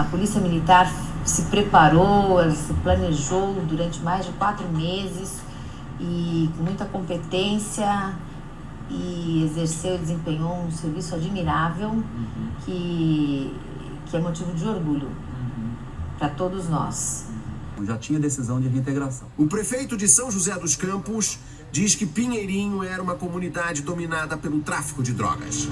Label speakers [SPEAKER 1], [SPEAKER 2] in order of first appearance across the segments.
[SPEAKER 1] A Polícia Militar se preparou, se planejou durante mais de quatro meses e com muita competência e exerceu e desempenhou um serviço admirável uhum. que, que é motivo de orgulho uhum. para todos nós.
[SPEAKER 2] Já tinha decisão de reintegração.
[SPEAKER 3] O prefeito de São José dos Campos diz que Pinheirinho era uma comunidade dominada pelo tráfico de drogas.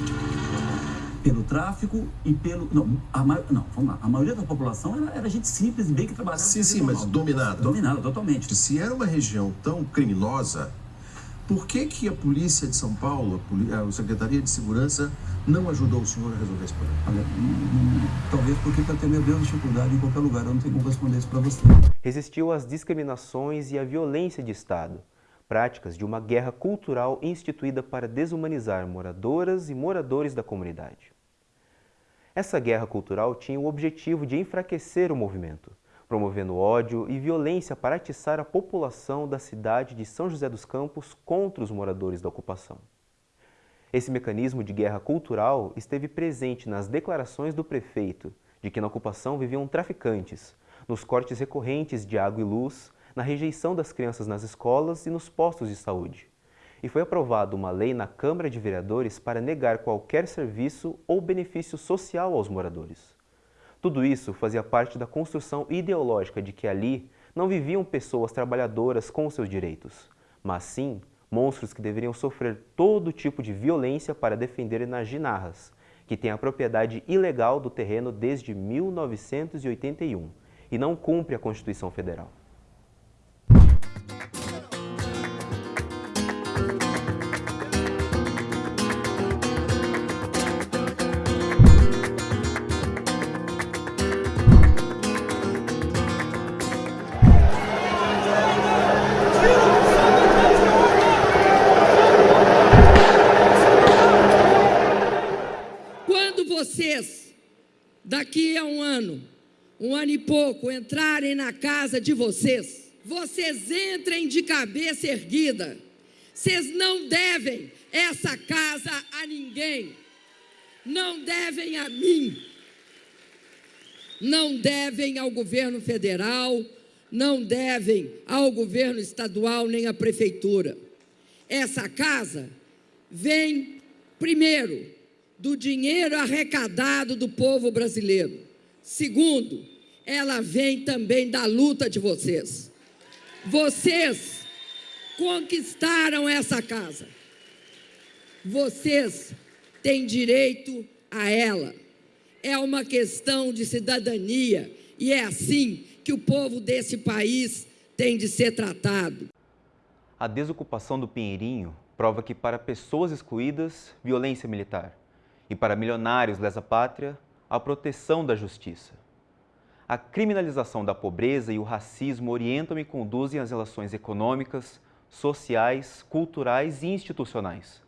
[SPEAKER 2] Pelo tráfico e pelo. Não, a, não vamos lá. A maioria da população era, era gente simples, bem que trabalhava.
[SPEAKER 3] Sim, sim, mas dominada.
[SPEAKER 2] Dominada, totalmente.
[SPEAKER 3] Se era uma região tão criminosa, por que, que a polícia de São Paulo, a, Secretaria de Segurança, não ajudou o senhor a resolver esse problema? Olha, hum,
[SPEAKER 2] talvez porque para ter meu Deus dificuldade em qualquer lugar, eu não tenho como responder isso para você.
[SPEAKER 4] Resistiu às discriminações e à violência de Estado, práticas de uma guerra cultural instituída para desumanizar moradoras e moradores da comunidade. Essa guerra cultural tinha o objetivo de enfraquecer o movimento, promovendo ódio e violência para atiçar a população da cidade de São José dos Campos contra os moradores da ocupação. Esse mecanismo de guerra cultural esteve presente nas declarações do prefeito de que na ocupação viviam traficantes, nos cortes recorrentes de água e luz, na rejeição das crianças nas escolas e nos postos de saúde. E foi aprovada uma lei na Câmara de Vereadores para negar qualquer serviço ou benefício social aos moradores. Tudo isso fazia parte da construção ideológica de que ali não viviam pessoas trabalhadoras com seus direitos, mas sim monstros que deveriam sofrer todo tipo de violência para defender nas ginarras, que têm a propriedade ilegal do terreno desde 1981 e não cumpre a Constituição Federal.
[SPEAKER 5] Um ano e pouco, entrarem na casa de vocês, vocês entrem de cabeça erguida. Vocês não devem essa casa a ninguém. Não devem a mim. Não devem ao governo federal, não devem ao governo estadual nem à prefeitura. Essa casa vem, primeiro, do dinheiro arrecadado do povo brasileiro. Segundo, ela vem também da luta de vocês. Vocês conquistaram essa casa. Vocês têm direito a ela. É uma questão de cidadania e é assim que o povo desse país tem de ser tratado.
[SPEAKER 4] A desocupação do Pinheirinho prova que para pessoas excluídas, violência militar, e para milionários lesa pátria, a proteção da justiça. A criminalização da pobreza e o racismo orientam e conduzem as relações econômicas, sociais, culturais e institucionais.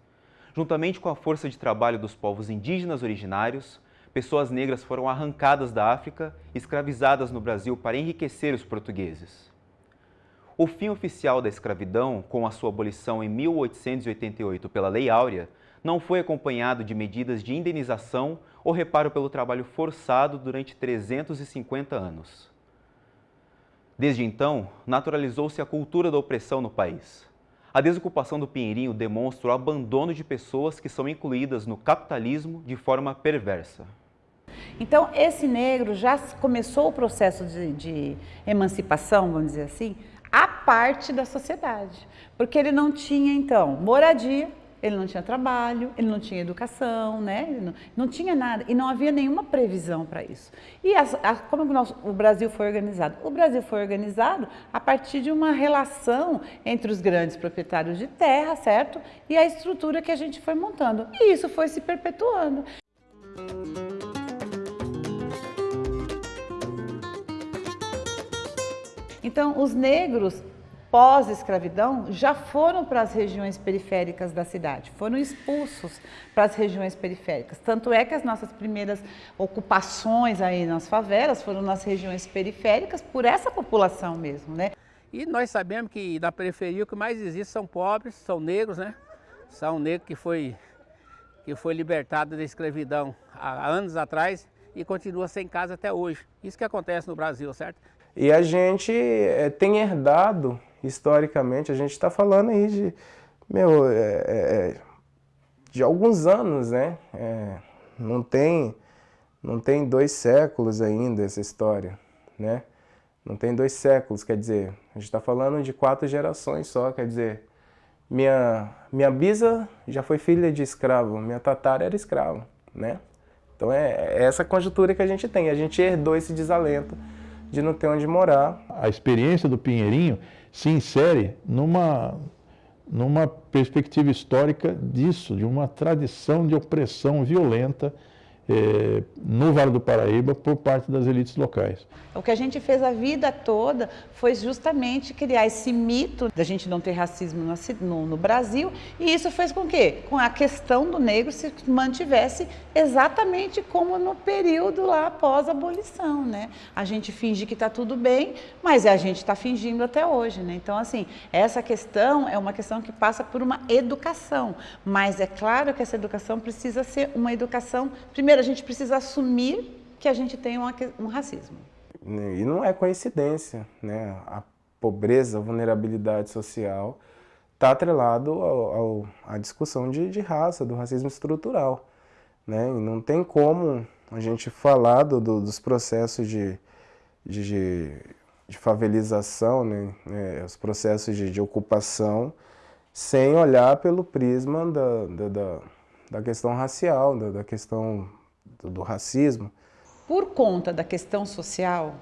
[SPEAKER 4] Juntamente com a força de trabalho dos povos indígenas originários, pessoas negras foram arrancadas da África e escravizadas no Brasil para enriquecer os portugueses. O fim oficial da escravidão, com a sua abolição em 1888 pela Lei Áurea, não foi acompanhado de medidas de indenização ou reparo pelo trabalho forçado durante 350 anos. Desde então, naturalizou-se a cultura da opressão no país. A desocupação do Pinheirinho demonstra o abandono de pessoas que são incluídas no capitalismo de forma perversa.
[SPEAKER 6] Então, esse negro já começou o processo de, de emancipação, vamos dizer assim, a parte da sociedade. Porque ele não tinha, então, moradia, ele não tinha trabalho, ele não tinha educação, né? Não, não tinha nada e não havia nenhuma previsão para isso. E as, a, como nós, o Brasil foi organizado? O Brasil foi organizado a partir de uma relação entre os grandes proprietários de terra, certo? E a estrutura que a gente foi montando. E isso foi se perpetuando. Então, os negros pós-escravidão já foram para as regiões periféricas da cidade, foram expulsos para as regiões periféricas. Tanto é que as nossas primeiras ocupações aí nas favelas foram nas regiões periféricas por essa população mesmo, né?
[SPEAKER 7] E nós sabemos que na periferia o que mais existe são pobres, são negros, né? São negros que foi, que foi libertado da escravidão há anos atrás e continua sem casa até hoje. Isso que acontece no Brasil, certo?
[SPEAKER 8] E a gente é, tem herdado, historicamente, a gente está falando aí de, meu, é, é, de alguns anos, né? não, tem, não tem dois séculos ainda essa história, né? Não tem dois séculos, quer dizer, a gente está falando de quatro gerações só, quer dizer, minha, minha bisa já foi filha de escravo, minha tatara era escravo, né? Então é, é essa conjuntura que a gente tem, a gente herdou esse desalento de não ter onde morar.
[SPEAKER 9] A experiência do Pinheirinho se insere numa, numa perspectiva histórica disso, de uma tradição de opressão violenta eh, no Vale do Paraíba por parte das elites locais.
[SPEAKER 6] O que a gente fez a vida toda foi justamente criar esse mito da gente não ter racismo no, no, Brasil e isso fez com que com a questão do negro se mantivesse exatamente como no período lá após a abolição, né? A gente finge que está tudo bem, mas a gente está fingindo até hoje, né? Então assim, essa questão é uma questão que passa por uma educação, mas é claro que essa educação precisa ser uma educação, primeiro a gente precisa assumir que a gente tem um racismo.
[SPEAKER 8] E não é coincidência, né? A pobreza, a vulnerabilidade social está atrelado ao, ao, à discussão de, de, raça, do racismo estrutural. Né? E não tem como a gente falar do, do, dos processos de, de, de favelização, né? É, os processos de, de, ocupação, sem olhar pelo prisma da, da, da, da questão racial, da, da questão do, do racismo.
[SPEAKER 6] Por conta da questão social,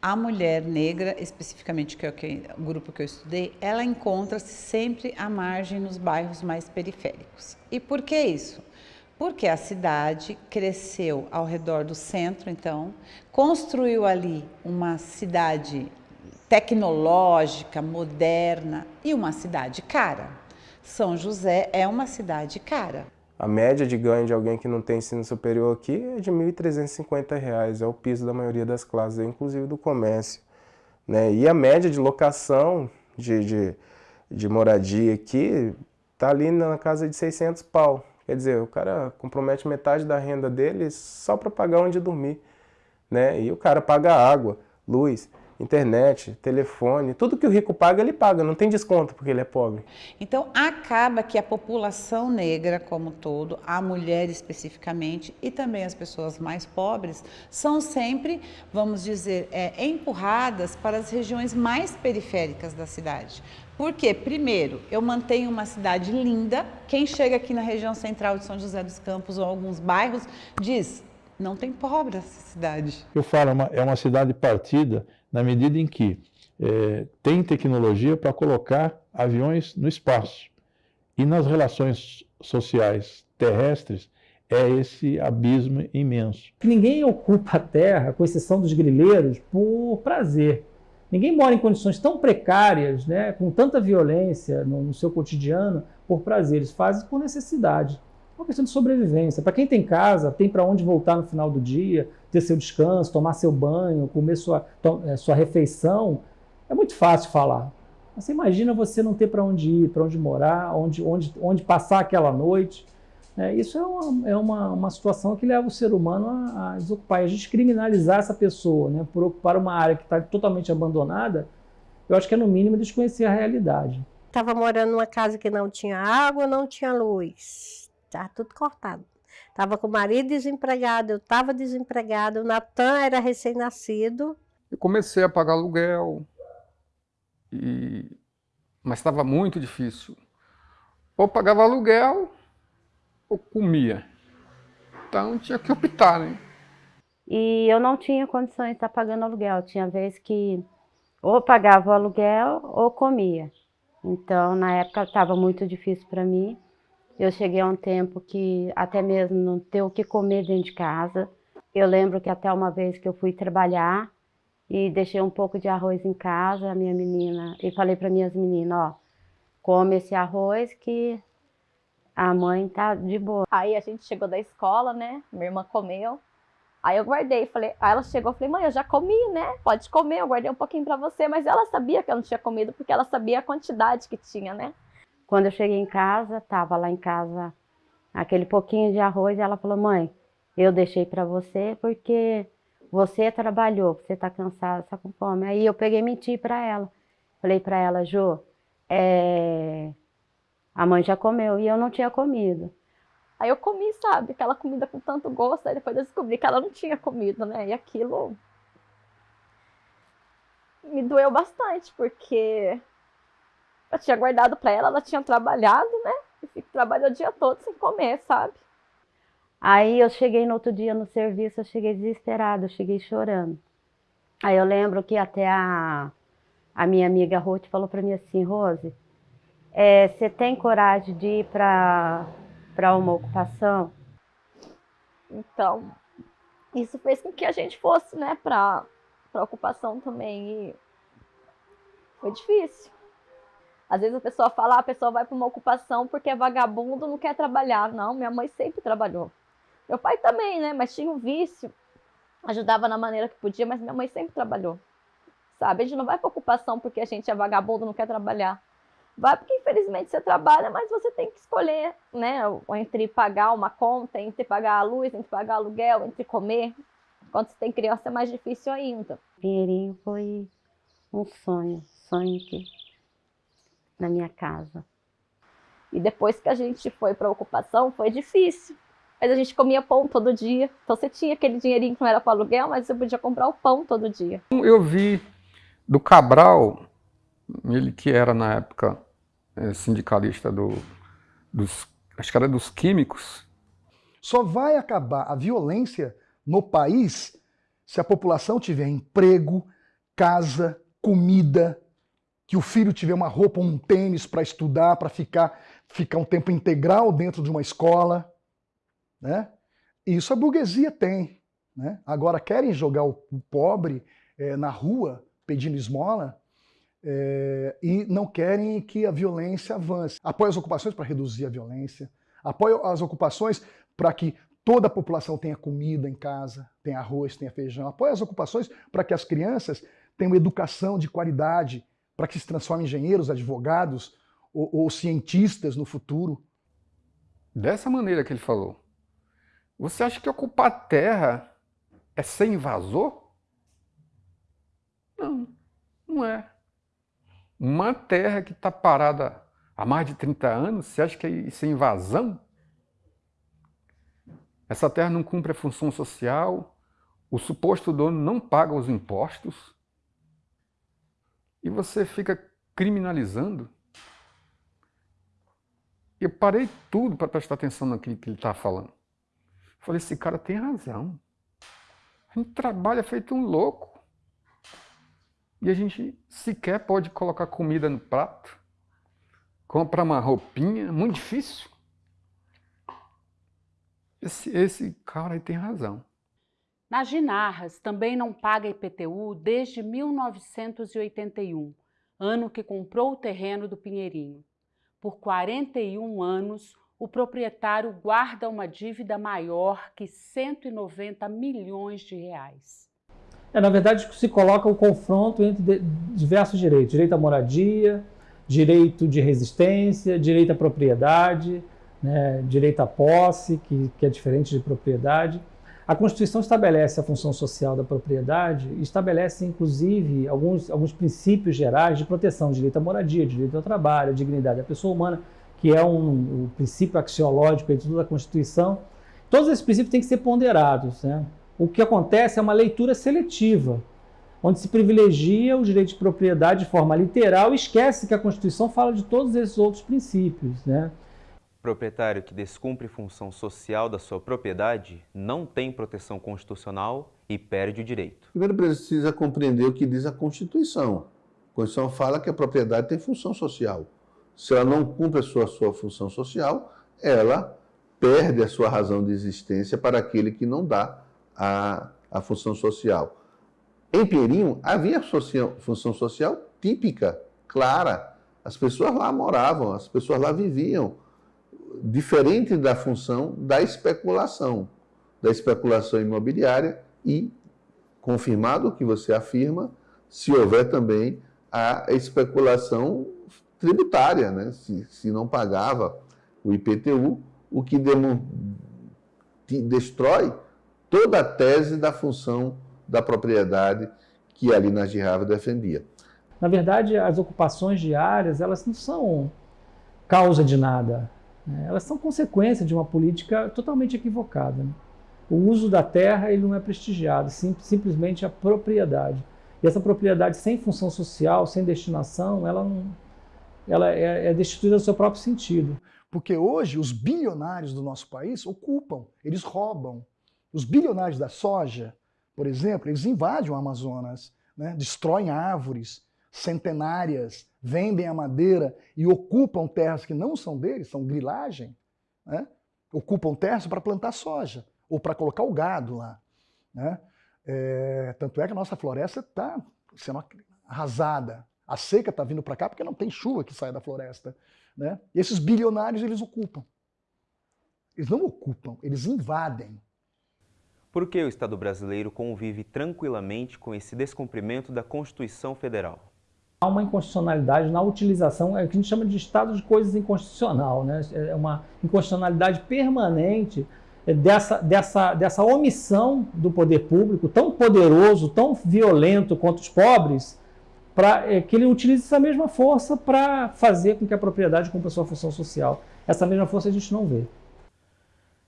[SPEAKER 6] a mulher negra, especificamente que é o grupo que eu estudei, ela encontra-se sempre à margem nos bairros mais periféricos. E por que isso? Porque a cidade cresceu ao redor do centro, então, construiu ali uma cidade tecnológica, moderna e uma cidade cara. São José é uma cidade cara.
[SPEAKER 8] A média de ganho de alguém que não tem ensino superior aqui é de R$ 1.350, é o piso da maioria das classes, inclusive do comércio. Né? E a média de locação de, de, de moradia aqui está ali na casa de 600 pau. Quer dizer, o cara compromete metade da renda dele só para pagar onde dormir. Né? E o cara paga água, luz, internet, telefone, tudo que o rico paga, ele paga, não tem desconto porque ele é pobre.
[SPEAKER 6] Então, acaba que a população negra como todo, a mulher especificamente e também as pessoas mais pobres, são sempre, vamos dizer, é, empurradas para as regiões mais periféricas da cidade. Porque, primeiro, eu mantenho uma cidade linda, quem chega aqui na região central de São José dos Campos ou alguns bairros, diz, não tem pobre essa cidade.
[SPEAKER 9] Eu falo, é uma cidade partida na medida em que é, tem tecnologia para colocar aviões no espaço. E nas relações sociais terrestres, é esse abismo imenso.
[SPEAKER 10] Ninguém ocupa a Terra, com exceção dos grileiros, por prazer. Ninguém mora em condições tão precárias, né, com tanta violência no, no seu cotidiano, por prazer. Eles fazem por necessidade. É uma questão de sobrevivência. Para quem tem casa, tem para onde voltar no final do dia, ter seu descanso, tomar seu banho, comer sua, é, sua refeição, é muito fácil falar. Você imagina você não ter para onde ir, para onde morar, onde, onde, onde passar aquela noite. É, isso é, uma, é uma, uma situação que leva o ser humano a, a desocupar. A gente criminalizar essa pessoa né, por ocupar uma área que está totalmente abandonada, eu acho que é no mínimo desconhecer a realidade.
[SPEAKER 11] Estava morando numa casa que não tinha água, não tinha luz. Estava tudo cortado. Estava com o marido desempregado, eu estava desempregado, o Natan era recém-nascido.
[SPEAKER 12] Eu comecei a pagar aluguel, e... mas estava muito difícil. Ou pagava aluguel, ou comia. Então tinha que optar, né?
[SPEAKER 13] E eu não tinha condições de estar pagando aluguel. Tinha vezes que ou pagava o aluguel ou comia. Então, na época, estava muito difícil para mim. Eu cheguei a um tempo que até mesmo não ter o que comer dentro de casa. Eu lembro que até uma vez que eu fui trabalhar e deixei um pouco de arroz em casa, a minha menina, e falei para minhas meninas, ó, come esse arroz que a mãe tá de boa.
[SPEAKER 14] Aí a gente chegou da escola, né? Minha irmã comeu. Aí eu guardei, falei, aí ela chegou, falei, mãe, eu já comi, né? Pode comer, eu guardei um pouquinho para você, mas ela sabia que eu não tinha comido porque ela sabia a quantidade que tinha, né?
[SPEAKER 13] Quando eu cheguei em casa, estava lá em casa aquele pouquinho de arroz e ela falou, mãe, eu deixei para você porque você trabalhou, você está cansada, está com fome. Aí eu peguei e menti para ela. Falei para ela, Jô, é... a mãe já comeu e eu não tinha comido.
[SPEAKER 14] Aí eu comi, sabe, aquela comida com tanto gosto, aí depois eu descobri que ela não tinha comido, né? E aquilo me doeu bastante, porque eu tinha guardado para ela, ela tinha trabalhado, né? E trabalhou o dia todo sem comer, sabe?
[SPEAKER 13] Aí eu cheguei no outro dia no serviço, eu cheguei desesperada, eu cheguei chorando. Aí eu lembro que até a, a minha amiga Ruth falou para mim assim, Rose, é, você tem coragem de ir para uma ocupação?
[SPEAKER 14] Então, isso fez com que a gente fosse, né, para a ocupação também. E foi difícil. Às vezes a pessoa fala, a pessoa vai para uma ocupação porque é vagabundo, não quer trabalhar. Não, minha mãe sempre trabalhou. Meu pai também, né? Mas tinha um vício. Ajudava na maneira que podia, mas minha mãe sempre trabalhou. Sabe? A gente não vai para ocupação porque a gente é vagabundo, não quer trabalhar. Vai porque infelizmente você trabalha, mas você tem que escolher, né? Entre pagar uma conta, entre pagar a luz, entre pagar aluguel, entre comer. Quando você tem criança é mais difícil ainda.
[SPEAKER 13] Pinheirinho foi um sonho, sonho que na minha casa.
[SPEAKER 14] E depois que a gente foi para a ocupação, foi difícil. Mas a gente comia pão todo dia. Então você tinha aquele dinheirinho que não era para aluguel, mas você podia comprar o pão todo dia.
[SPEAKER 12] Eu vi do Cabral, ele que era na época é, sindicalista do, dos, acho que era dos químicos.
[SPEAKER 15] Só vai acabar a violência no país se a população tiver emprego, casa, comida, que o filho tiver uma roupa, um tênis para estudar, para ficar, ficar um tempo integral dentro de uma escola. Né? Isso a burguesia tem. Né? Agora, querem jogar o, pobre é, na rua pedindo esmola é, e não querem que a violência avance. Apoia as ocupações para reduzir a violência, apoia as ocupações para que toda a população tenha comida em casa, tenha arroz, tenha feijão, apoia as ocupações para que as crianças tenham educação de qualidade, para que se transformem em engenheiros, advogados ou, ou cientistas no futuro.
[SPEAKER 12] Dessa maneira que ele falou. Você acha que ocupar terra é ser invasor? Não, não é. Uma terra que está parada há mais de 30 anos, você acha que isso é invasão? Essa terra não cumpre a função social, o suposto dono não paga os impostos, e você fica criminalizando. Eu parei tudo para prestar atenção naquilo que ele está falando. Falei, esse cara tem razão. A gente trabalha feito um louco. E a gente sequer pode colocar comida no prato, comprar uma roupinha, muito difícil. Esse, esse cara aí tem razão.
[SPEAKER 16] Na Ginarras também não paga IPTU desde 1981, ano que comprou o terreno do Pinheirinho. Por 41 anos, o proprietário guarda uma dívida maior que 190 milhões de reais.
[SPEAKER 10] É, na verdade, se coloca o confronto entre diversos direitos. Direito à moradia, direito de resistência, direito à propriedade, né, direito à posse, que, que é diferente de propriedade. A Constituição estabelece a função social da propriedade e estabelece, inclusive, alguns, alguns princípios gerais de proteção, direito à moradia, direito ao trabalho, dignidade da pessoa humana, que é um, um princípio axiológico de toda a Constituição. Todos esses princípios têm que ser ponderados. Né? O que acontece é uma leitura seletiva, onde se privilegia o direito de propriedade de forma literal e esquece que a Constituição fala de todos esses outros princípios. Né?
[SPEAKER 4] Proprietário que descumpre função social da sua propriedade não tem proteção constitucional e perde o direito.
[SPEAKER 17] Primeiro precisa compreender o que diz a Constituição. A Constituição fala que a propriedade tem função social. Se ela não cumpre a sua, sua função social, ela perde a sua razão de existência para aquele que não dá a, a função social. Em Pinheirinho, havia função social típica, clara. As pessoas lá moravam, as pessoas lá viviam. Diferente da função da especulação, da especulação imobiliária e, confirmado o que você afirma, se houver também a especulação tributária, né? se, se não pagava o IPTU, o que destrói toda a tese da função da propriedade que ali na Girava defendia.
[SPEAKER 18] Na verdade, as ocupações diárias, elas não são causa de nada. Né? Elas são consequência de uma política totalmente equivocada. Né? O uso da terra ele não é prestigiado, sim, simplesmente a propriedade. E essa propriedade sem função social, sem destinação, ela, não, ela é, é destituída do seu próprio sentido.
[SPEAKER 15] Porque hoje os bilionários do nosso país ocupam, eles roubam. Os bilionários da soja, por exemplo, eles invadem o Amazonas, né? destroem árvores centenárias, vendem a madeira e ocupam terras que não são deles, são grilagem, né? ocupam terras para plantar soja ou para colocar o gado lá. Né? É, tanto é que a nossa floresta está sendo arrasada. A seca está vindo para cá porque não tem chuva que sai da floresta. Né? E esses bilionários, eles ocupam. Eles não ocupam, eles invadem.
[SPEAKER 4] Por que o Estado brasileiro convive tranquilamente com esse descumprimento da Constituição Federal?
[SPEAKER 18] Há uma inconstitucionalidade na utilização, é o que a gente chama de estado de coisas inconstitucional, né? é uma inconstitucionalidade permanente dessa, dessa, dessa omissão do poder público, tão poderoso, tão violento contra os pobres, para é, que ele utilize essa mesma força para fazer com que a propriedade cumpra sua função social. Essa mesma força a gente não vê.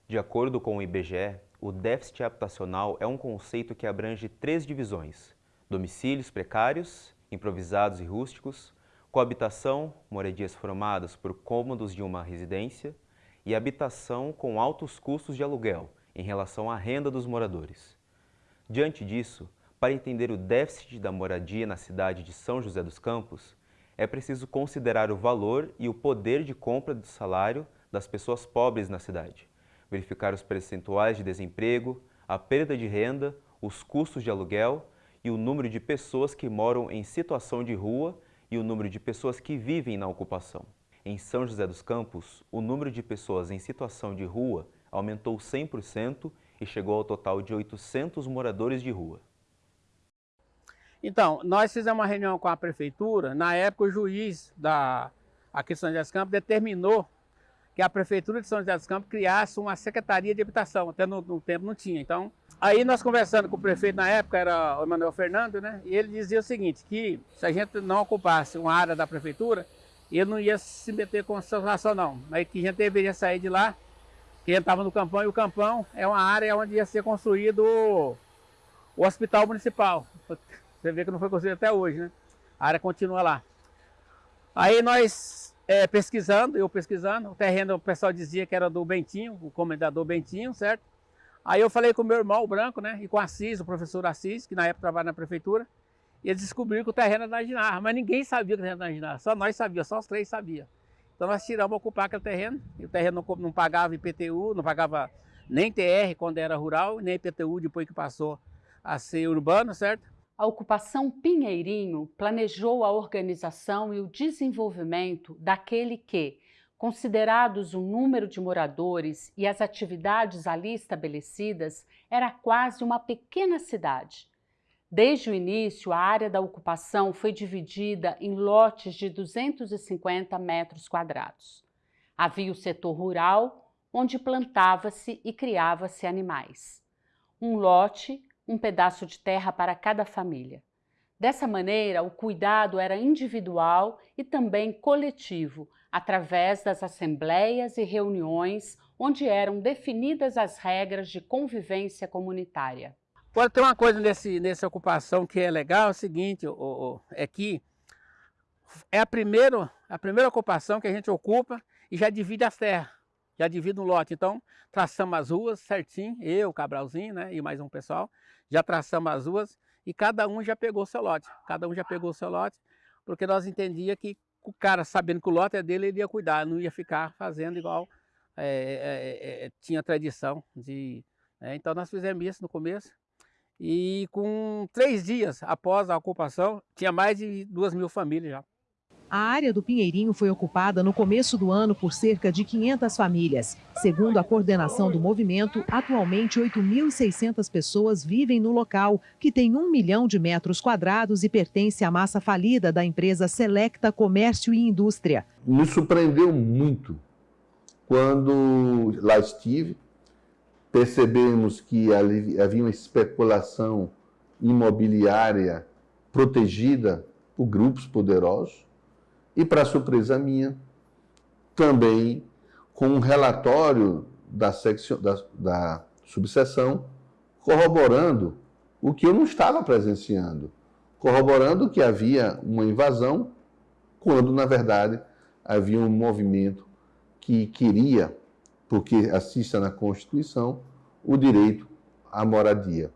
[SPEAKER 4] De acordo com o IBGE, o déficit habitacional é um conceito que abrange três divisões: domicílios precários, improvisados e rústicos, coabitação, moradias formadas por cômodos de uma residência, e habitação com altos custos de aluguel em relação à renda dos moradores. Diante disso, para entender o déficit da moradia na cidade de São José dos Campos, é preciso considerar o valor e o poder de compra do salário das pessoas pobres na cidade, verificar os percentuais de desemprego, a perda de renda, os custos de aluguel e o número de pessoas que moram em situação de rua e o número de pessoas que vivem na ocupação. Em São José dos Campos, o número de pessoas em situação de rua aumentou 100% e chegou ao total de 800 moradores de rua.
[SPEAKER 7] Então, nós fizemos uma reunião com a prefeitura. Na época, o juiz da aqui de São José dos Campos determinou que a prefeitura de São José dos Campos criasse uma secretaria de habitação. Até no, no tempo não tinha. Então, aí nós conversando com o prefeito na época, era o Emanuel Fernando, né? E ele dizia o seguinte, que se a gente não ocupasse uma área da prefeitura, ele não ia se meter com situação não. Mas que a gente deveria sair de lá, que a gente estava no campão, e o campão é uma área onde ia ser construído o, o hospital municipal. Você vê que não foi construído até hoje, né? A área continua lá. Aí nós é, pesquisando, eu pesquisando, o terreno o pessoal dizia que era do Bentinho, o comendador Bentinho, certo? Aí eu falei com o meu irmão, o Branco, né? E com o Assis, o professor Assis, que na época trabalha na prefeitura. E eles descobriram que o terreno era da Ginarra, mas ninguém sabia que o terreno era da Ginarra, só nós sabíamos, só os três sabiam. Então nós tiramos ocupar aquele terreno, e o terreno não, não pagava IPTU, não pagava nem TR quando era rural, nem IPTU depois que passou a ser urbano, certo?
[SPEAKER 16] A ocupação Pinheirinho planejou a organização e o desenvolvimento daquele que, considerados o número de moradores e as atividades ali estabelecidas, era quase uma pequena cidade. Desde o início, a área da ocupação foi dividida em lotes de 250 metros quadrados. Havia o setor rural, onde plantava-se e criava-se animais. Um lote um pedaço de terra para cada família. Dessa maneira, o cuidado era individual e também coletivo, através das assembleias e reuniões onde eram definidas as regras de convivência comunitária.
[SPEAKER 7] Agora tem uma coisa nesse, nessa ocupação que é legal, é o seguinte, é que é a primeira, a primeira ocupação que a gente ocupa e já divide as terras, já divide um lote. Então, traçamos as ruas certinho, eu, Cabralzinho, né, e mais um pessoal, já traçamos as ruas e cada um já pegou seu lote. Cada um já pegou o seu lote, porque nós entendíamos que o cara, sabendo que o lote é dele, ele ia cuidar, não ia ficar fazendo igual é, é, é, tinha tradição de... Né? Então nós fizemos isso no começo. E com três dias após a ocupação, tinha mais de duas mil famílias já.
[SPEAKER 19] A área do Pinheirinho foi ocupada no começo do ano por cerca de 500 famílias. Segundo a coordenação do movimento, atualmente 8.600 pessoas vivem no local, que tem um milhão de metros quadrados e pertence à massa falida da empresa Selecta Comércio e Indústria.
[SPEAKER 17] Me surpreendeu muito quando lá estive, percebemos que havia uma especulação imobiliária protegida por grupos poderosos e, para surpresa minha, também com um relatório da, secção, da, da subseção corroborando o que eu não estava presenciando, corroborando que havia uma invasão, quando, na verdade, havia um movimento que queria, porque assista na Constituição, o direito à moradia.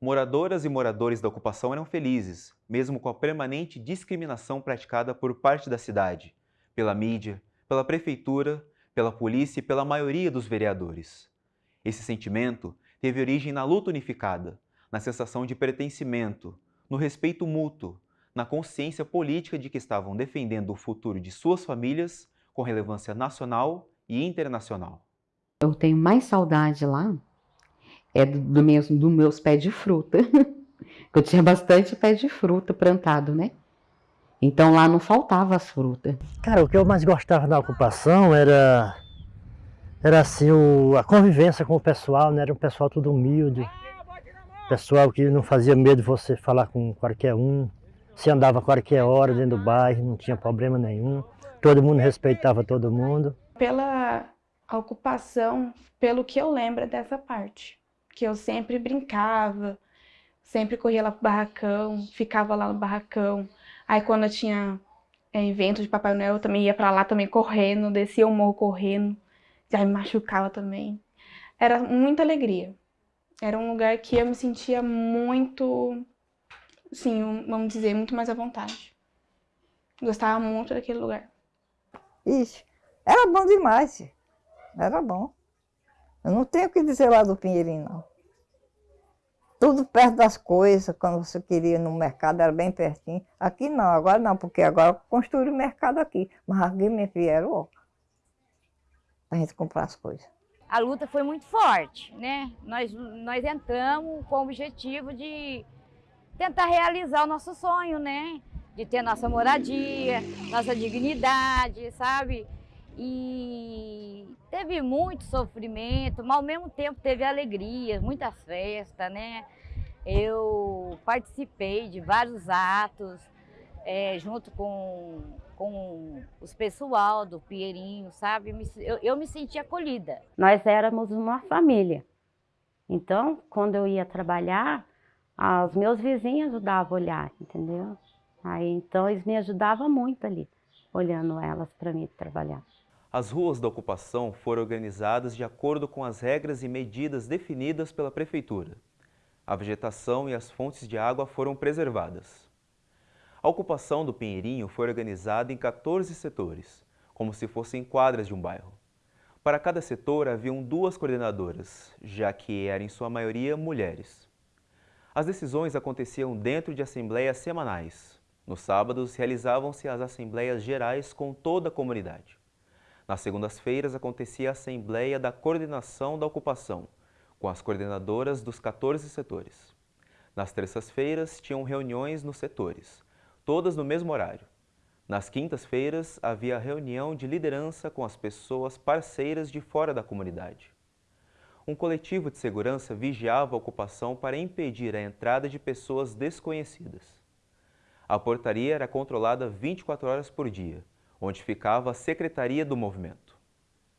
[SPEAKER 4] Moradoras e moradores da ocupação eram felizes, mesmo com a permanente discriminação praticada por parte da cidade, pela mídia, pela prefeitura, pela polícia e pela maioria dos vereadores. Esse sentimento teve origem na luta unificada, na sensação de pertencimento, no respeito mútuo, na consciência política de que estavam defendendo o futuro de suas famílias com relevância nacional e internacional.
[SPEAKER 20] Eu tenho mais saudade lá é do, do meus, do meus pés de fruta. Eu tinha bastante pé de fruta plantado, né? Então lá não faltava as frutas.
[SPEAKER 21] Cara, o que eu mais gostava da ocupação era era assim o, a convivência com o pessoal, né? Era um pessoal tudo humilde, pessoal que não fazia medo de você falar com qualquer um, se andava qualquer hora dentro do bairro, não tinha problema nenhum, todo mundo respeitava todo mundo.
[SPEAKER 22] Pela ocupação, pelo que eu lembro dessa parte, que eu sempre brincava, sempre corria lá pro barracão, ficava lá no barracão, Aí quando eu tinha é, evento de Papai Noel, eu também ia pra lá também correndo, descia o morro correndo, já me machucava também. Era muita alegria. Era um lugar que eu me sentia muito, sim, vamos dizer, muito mais à vontade. Gostava muito daquele lugar.
[SPEAKER 23] Ixi, era bom demais. Era bom. Eu não tenho o que dizer lá do Pinheirinho, não tudo perto das coisas, quando você queria ir no mercado, era bem pertinho. Aqui não, agora não, porque agora construíram o mercado aqui. Mas aqui, me vieram, ó, pra gente comprar as coisas.
[SPEAKER 24] A luta foi muito forte, né? Nós, nós entramos com o objetivo de tentar realizar o nosso sonho, né? De ter nossa moradia, nossa dignidade, sabe? E teve muito sofrimento, mas ao mesmo tempo teve alegrias, muitas festas, né? Eu participei de vários atos é, junto com, com os pessoal do Pinheirinho, sabe? Eu, eu me senti acolhida.
[SPEAKER 13] Nós éramos uma família. Então, quando eu ia trabalhar, os meus vizinhos ajudavam a olhar, entendeu? Aí, então, eles me ajudavam muito ali, olhando elas para mim trabalhar.
[SPEAKER 4] As ruas da ocupação foram organizadas de acordo com as regras e medidas definidas pela Prefeitura. A vegetação e as fontes de água foram preservadas. A ocupação do Pinheirinho foi organizada em 14 setores, como se fossem quadras de um bairro. Para cada setor haviam duas coordenadoras, já que eram em sua maioria mulheres. As decisões aconteciam dentro de assembleias semanais. Nos sábados realizavam-se as assembleias gerais com toda a comunidade. Nas segundas-feiras acontecia a Assembleia da Coordenação da Ocupação, com as coordenadoras dos 14 setores. Nas terças-feiras tinham reuniões nos setores, todas no mesmo horário. Nas quintas-feiras havia reunião de liderança com as pessoas parceiras de fora da comunidade. Um coletivo de segurança vigiava a ocupação para impedir a entrada de pessoas desconhecidas. A portaria era controlada 24 horas por dia, onde ficava a secretaria do movimento.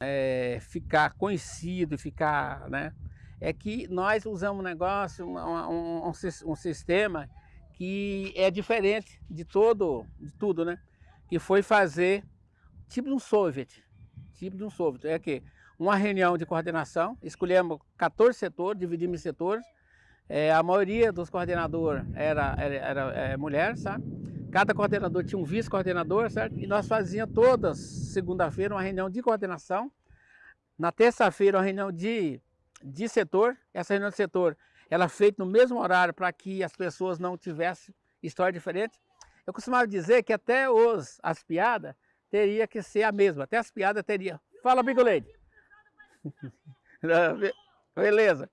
[SPEAKER 7] É, ficar conhecido, ficar, né? É que nós usamos um negócio, um, um, um, um sistema que é diferente de todo, de tudo, né? Que foi fazer tipo de um soviet, tipo de um soviet, é que uma reunião de coordenação, escolhemos 14 setores, dividimos em setores, é, a maioria dos coordenadores era, era, era é, mulher, sabe? Cada coordenador tinha um vice-coordenador, certo? E nós fazíamos todas, segunda-feira, uma reunião de coordenação. Na terça-feira, uma reunião de, de setor. Essa reunião de setor, ela feita no mesmo horário para que as pessoas não tivessem história diferente. Eu costumava dizer que até os, as piadas teria que ser a mesma. Até as piadas teria. Fala, Bigo Lady. Beleza.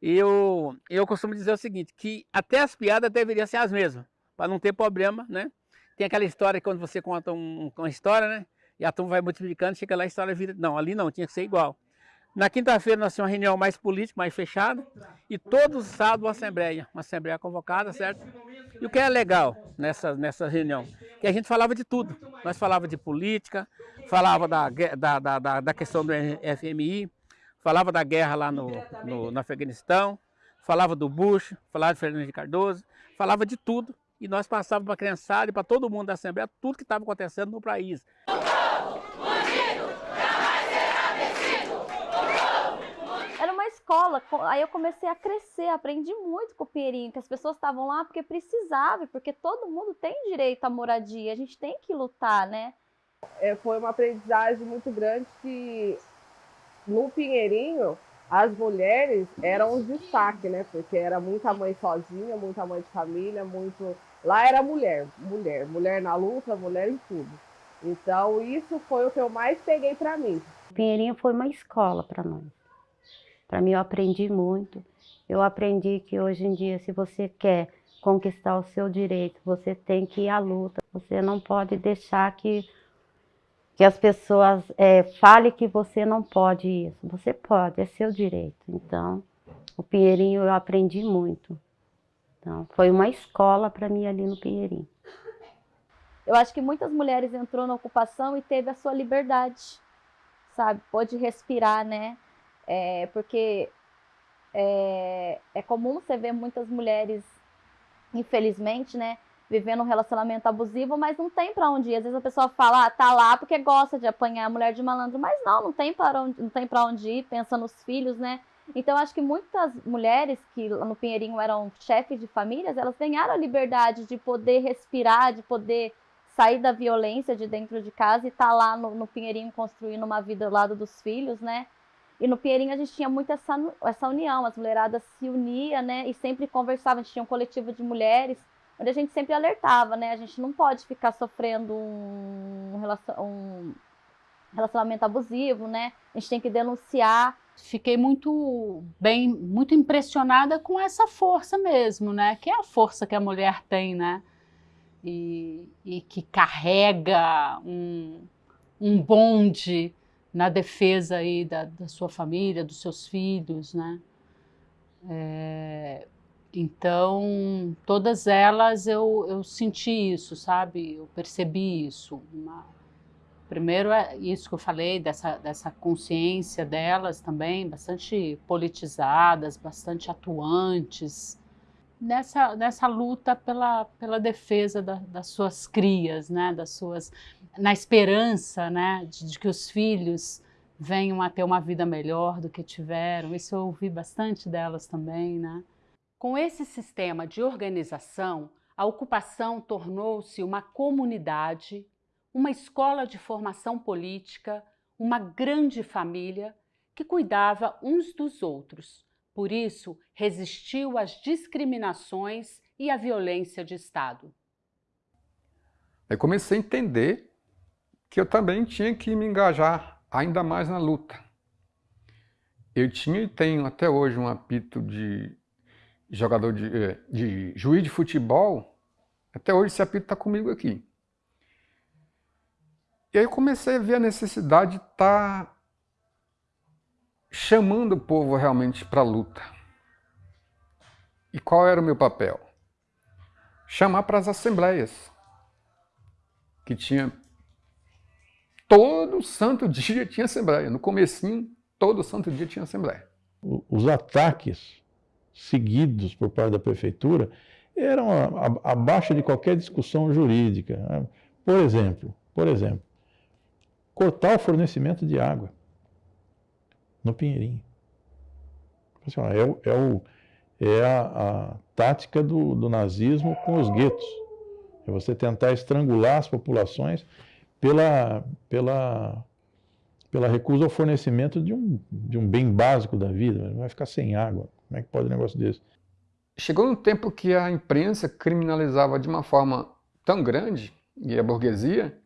[SPEAKER 7] Eu, eu costumo dizer o seguinte, que até as piadas deveriam ser as mesmas para não ter problema, né? Tem aquela história que quando você conta um, uma história, né? E a turma vai multiplicando, chega lá a história vira... Não, ali não, tinha que ser igual. Na quinta-feira nós tínhamos uma reunião mais política, mais fechada, e todos os sábados uma assembleia, uma assembleia convocada, certo? E o que é legal nessa, nessa reunião? Que a gente falava de tudo. Nós falava de política, falava da, da, da, da questão do FMI, falava da guerra lá no, no, no Afeganistão, falava do Bush, falava de Fernando de Cardoso, falava de tudo. E nós passávamos para a criançada e para todo mundo da Assembleia tudo que estava acontecendo no país.
[SPEAKER 14] escola, aí eu comecei a crescer, aprendi muito com o Pinheirinho, que as pessoas estavam lá porque precisava, porque todo mundo tem direito à moradia, a gente tem que lutar, né?
[SPEAKER 25] É, foi uma aprendizagem muito grande que no Pinheirinho as mulheres eram os destaque, né? Porque era muita mãe sozinha, muita mãe de família, muito. Lá era mulher, mulher, mulher na luta, mulher em tudo. Então isso foi o que eu mais peguei para mim.
[SPEAKER 13] Pinheirinho foi uma escola para nós. Para mim, eu aprendi muito. Eu aprendi que hoje em dia, se você quer conquistar o seu direito, você tem que ir à luta. Você não pode deixar que, que as pessoas é, falem que você não pode isso. Você pode, é seu direito. Então, o Pinheirinho eu aprendi muito. Então, foi uma escola para mim ali no Pinheirinho.
[SPEAKER 14] Eu acho que muitas mulheres entrou na ocupação e teve a sua liberdade, sabe? Pôde respirar, né? É, porque é, é comum você ver muitas mulheres, infelizmente, né, vivendo um relacionamento abusivo, mas não tem para onde ir. Às vezes a pessoa fala, ah, tá lá porque gosta de apanhar a mulher de malandro, mas não, não tem para onde, não tem onde ir, pensa nos filhos, né? Então acho que muitas mulheres que no Pinheirinho eram chefes de famílias, elas ganharam a liberdade de poder respirar, de poder sair da violência de dentro de casa e estar tá lá no, no Pinheirinho construindo uma vida ao lado dos filhos, né? E no Pinheirinho a gente tinha muito essa, essa união, as mulheradas se uniam, né? E sempre conversavam, a gente tinha um coletivo de mulheres, onde a gente sempre alertava, né? A gente não pode ficar sofrendo um, um relacionamento abusivo, né? A gente tem que denunciar.
[SPEAKER 16] Fiquei muito bem, muito impressionada com essa força mesmo, né? Que é a força que a mulher tem, né? E, e que carrega um, um bonde na defesa aí da, da sua família, dos seus filhos, né? É, então, todas elas eu, eu senti isso, sabe? Eu percebi isso. Uma, primeiro é isso que eu falei, dessa, dessa consciência delas também, bastante politizadas, bastante atuantes, nessa, nessa luta pela, pela defesa da, das suas crias, né? Das suas na esperança né, de, de, que os filhos venham a ter uma vida melhor do que tiveram. Isso eu ouvi bastante delas também. Né? Com esse sistema de organização, a ocupação tornou-se uma comunidade, uma escola de formação política, uma grande família que cuidava uns dos outros. Por isso, resistiu às discriminações e à violência de Estado.
[SPEAKER 12] Aí comecei a entender que eu também tinha que me engajar ainda mais na luta. Eu tinha e tenho até hoje um apito de jogador de, eh, de juiz de futebol, até hoje esse apito está comigo aqui. E aí eu comecei a ver a necessidade de estar tá chamando o povo realmente para a luta. E qual era o meu papel? Chamar para as assembleias, que tinha todo santo dia tinha assembleia. No comecinho, todo santo dia tinha assembleia.
[SPEAKER 9] Os ataques seguidos por parte da prefeitura eram abaixo de qualquer discussão jurídica. Né? Por exemplo, por exemplo, cortar o fornecimento de água no Pinheirinho. Assim, é, o, é, o, é a, a tática do, do nazismo com os guetos. É você tentar estrangular as populações pela, pela, pela recusa ao fornecimento de um, de um bem básico da vida. Vai ficar sem água. Como é que pode um negócio desse?
[SPEAKER 12] Chegou um tempo que a imprensa criminalizava de uma forma tão grande, e a burguesia,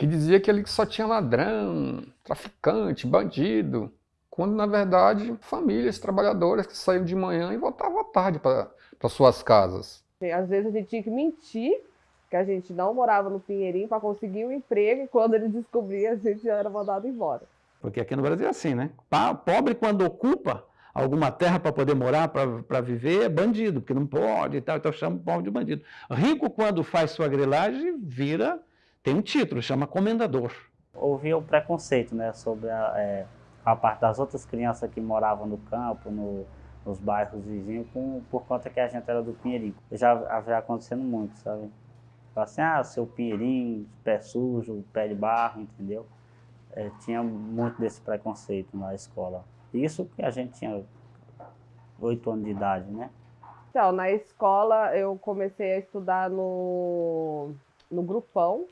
[SPEAKER 12] que dizia que ele só tinha ladrão, traficante, bandido, quando na verdade famílias trabalhadoras que saíam de manhã e voltavam à tarde para suas casas.
[SPEAKER 25] Às vezes a gente tinha que mentir que a gente não morava no Pinheirinho para conseguir um emprego e quando ele descobria a gente já era mandado embora.
[SPEAKER 26] Porque aqui no Brasil é assim, né? Pobre quando ocupa alguma terra para poder morar, para viver, é bandido, porque não pode e tal, então chama o povo de bandido. Rico quando faz sua grilagem, vira, tem um título, chama comendador.
[SPEAKER 27] Houve o preconceito, né, sobre a, é, a parte das outras crianças que moravam no campo, no, nos bairros vizinhos, com, por conta que a gente era do Pinheirinho. Já já acontecendo muito, sabe? assim, ah, seu Pinheirinho, pé sujo, pé de barro, entendeu? É, tinha muito desse preconceito na escola. Isso que a gente tinha oito anos de idade, né?
[SPEAKER 25] Então, na escola eu comecei a estudar no, no grupão.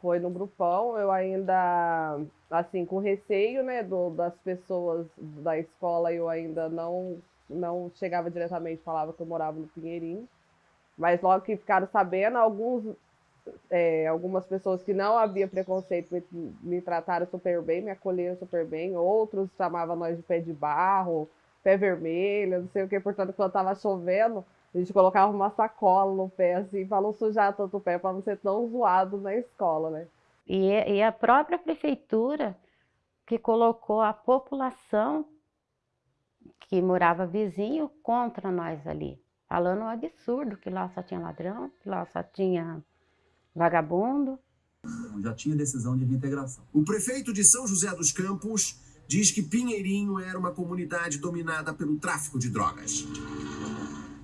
[SPEAKER 25] Foi no grupão, eu ainda, assim, com receio, né, do, das pessoas da escola, eu ainda não, não chegava diretamente, falava que eu morava no Pinheirinho. Mas logo que ficaram sabendo, alguns, é, algumas pessoas que não havia preconceito me, me, trataram super bem, me acolheram super bem. Outros chamavam nós de pé de barro, pé vermelho, não sei o que. Portanto, quando estava chovendo, a gente colocava uma sacola no pé, assim, para não sujar tanto o pé, para não ser tão zoado na escola, né?
[SPEAKER 13] E, e a própria prefeitura que colocou a população que morava vizinho contra nós ali falando um absurdo, que lá só tinha ladrão, que lá só tinha vagabundo.
[SPEAKER 28] Já tinha decisão de reintegração. O prefeito de São José dos Campos diz que Pinheirinho era uma comunidade dominada pelo tráfico de drogas.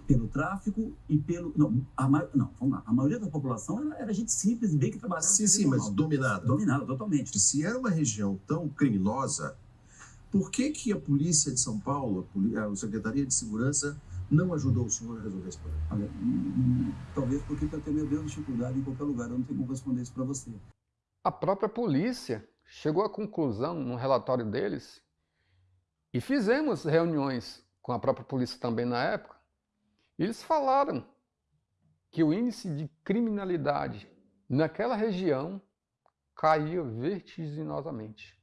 [SPEAKER 28] Pelo tráfico e pelo. Não, a, não vamos lá. A maioria da população era, era gente simples, bem que trabalhava.
[SPEAKER 17] Sim, sim, mas dominada.
[SPEAKER 28] Dominada, totalmente.
[SPEAKER 17] Se era uma região tão criminosa, por que, que a polícia de São Paulo, a Secretaria de Segurança, não ajudou o senhor a resolver esse problema?
[SPEAKER 28] Olha, hum, hum, talvez porque eu tenho a mesma dificuldade em qualquer lugar, eu não tenho como responder isso para você.
[SPEAKER 12] A própria polícia chegou à conclusão, no relatório deles, e fizemos reuniões com a própria polícia também na época, eles falaram que o índice de criminalidade naquela região caía vertiginosamente.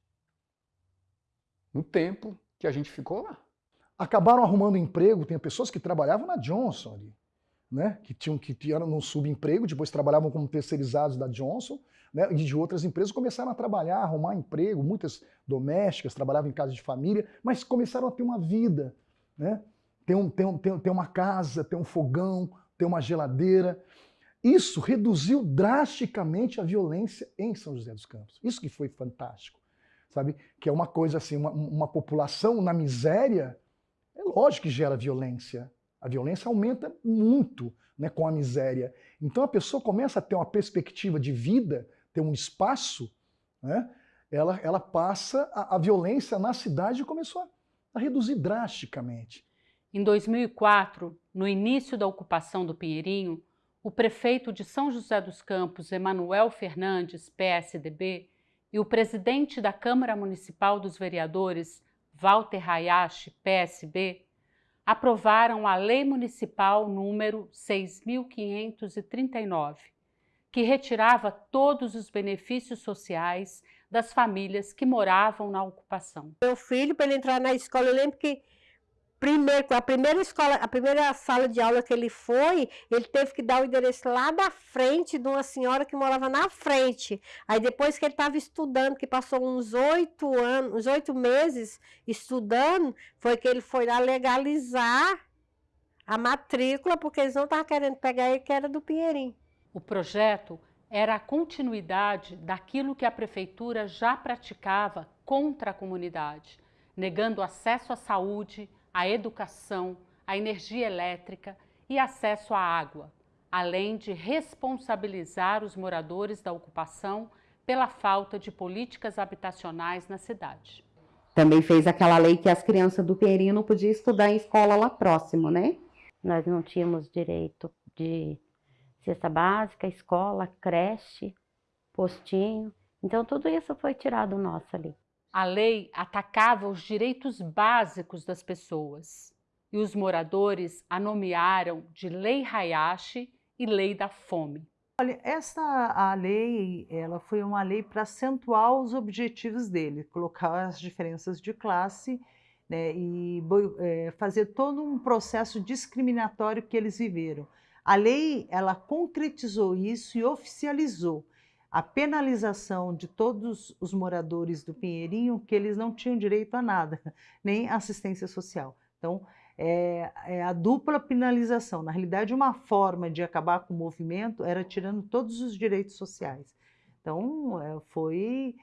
[SPEAKER 12] No tempo que a gente ficou lá
[SPEAKER 15] acabaram arrumando emprego. Tem pessoas que trabalhavam na Johnson ali, né? que tinham que eram no subemprego, depois trabalhavam como terceirizados da Johnson, né? e de outras empresas começaram a trabalhar, arrumar emprego. Muitas domésticas trabalhavam em casa de família, mas começaram a ter uma vida, né? Tem, um, tem, um, tem, tem uma casa, tem um fogão, tem uma geladeira. Isso reduziu drasticamente a violência em São José dos Campos. Isso que foi fantástico, sabe? Que é uma coisa assim, uma, uma população na miséria é lógico que gera violência. A violência aumenta muito né, com a miséria. Então a pessoa começa a ter uma perspectiva de vida, ter um espaço, né, ela, ela passa, a, a violência na cidade começou a, a reduzir drasticamente.
[SPEAKER 16] Em 2004, no início da ocupação do Pinheirinho, o prefeito de São José dos Campos, Emanuel Fernandes, PSDB, e o presidente da Câmara Municipal dos Vereadores, Walter Hayashi, PSB, aprovaram a Lei Municipal número 6.539, que retirava todos os benefícios sociais das famílias que moravam na ocupação.
[SPEAKER 29] Meu filho, para ele entrar na escola, eu lembro que Primeiro, a primeira escola, a primeira sala de aula que ele foi, ele teve que dar o endereço lá da frente de uma senhora que morava na frente. Aí depois que ele estava estudando, que passou uns oito anos, uns oito meses estudando, foi que ele foi lá legalizar a matrícula, porque eles não estavam querendo pegar ele, que era do Pinheirinho.
[SPEAKER 16] O projeto era a continuidade daquilo que a prefeitura já praticava contra a comunidade, negando acesso à saúde, a educação, a energia elétrica e acesso à água, além de responsabilizar os moradores da ocupação pela falta de políticas habitacionais na cidade.
[SPEAKER 20] Também fez aquela lei que as crianças do Pinheirinho não podiam estudar em escola lá próximo, né?
[SPEAKER 13] Nós não tínhamos direito de cesta básica, escola, creche, postinho. Então tudo isso foi tirado nosso ali.
[SPEAKER 16] A lei atacava os direitos básicos das pessoas e os moradores a nomearam de Lei Hayashi e Lei da Fome.
[SPEAKER 30] Olha, essa a lei, ela foi uma lei para acentuar os objetivos dele, colocar as diferenças de classe né, e é, fazer todo um processo discriminatório que eles viveram. A lei, ela concretizou isso e oficializou a penalização de todos os moradores do Pinheirinho que eles não tinham direito a nada, nem assistência social. Então, é, é, a dupla penalização. Na realidade, uma forma de acabar com o movimento era tirando todos os direitos sociais. Então, é, foi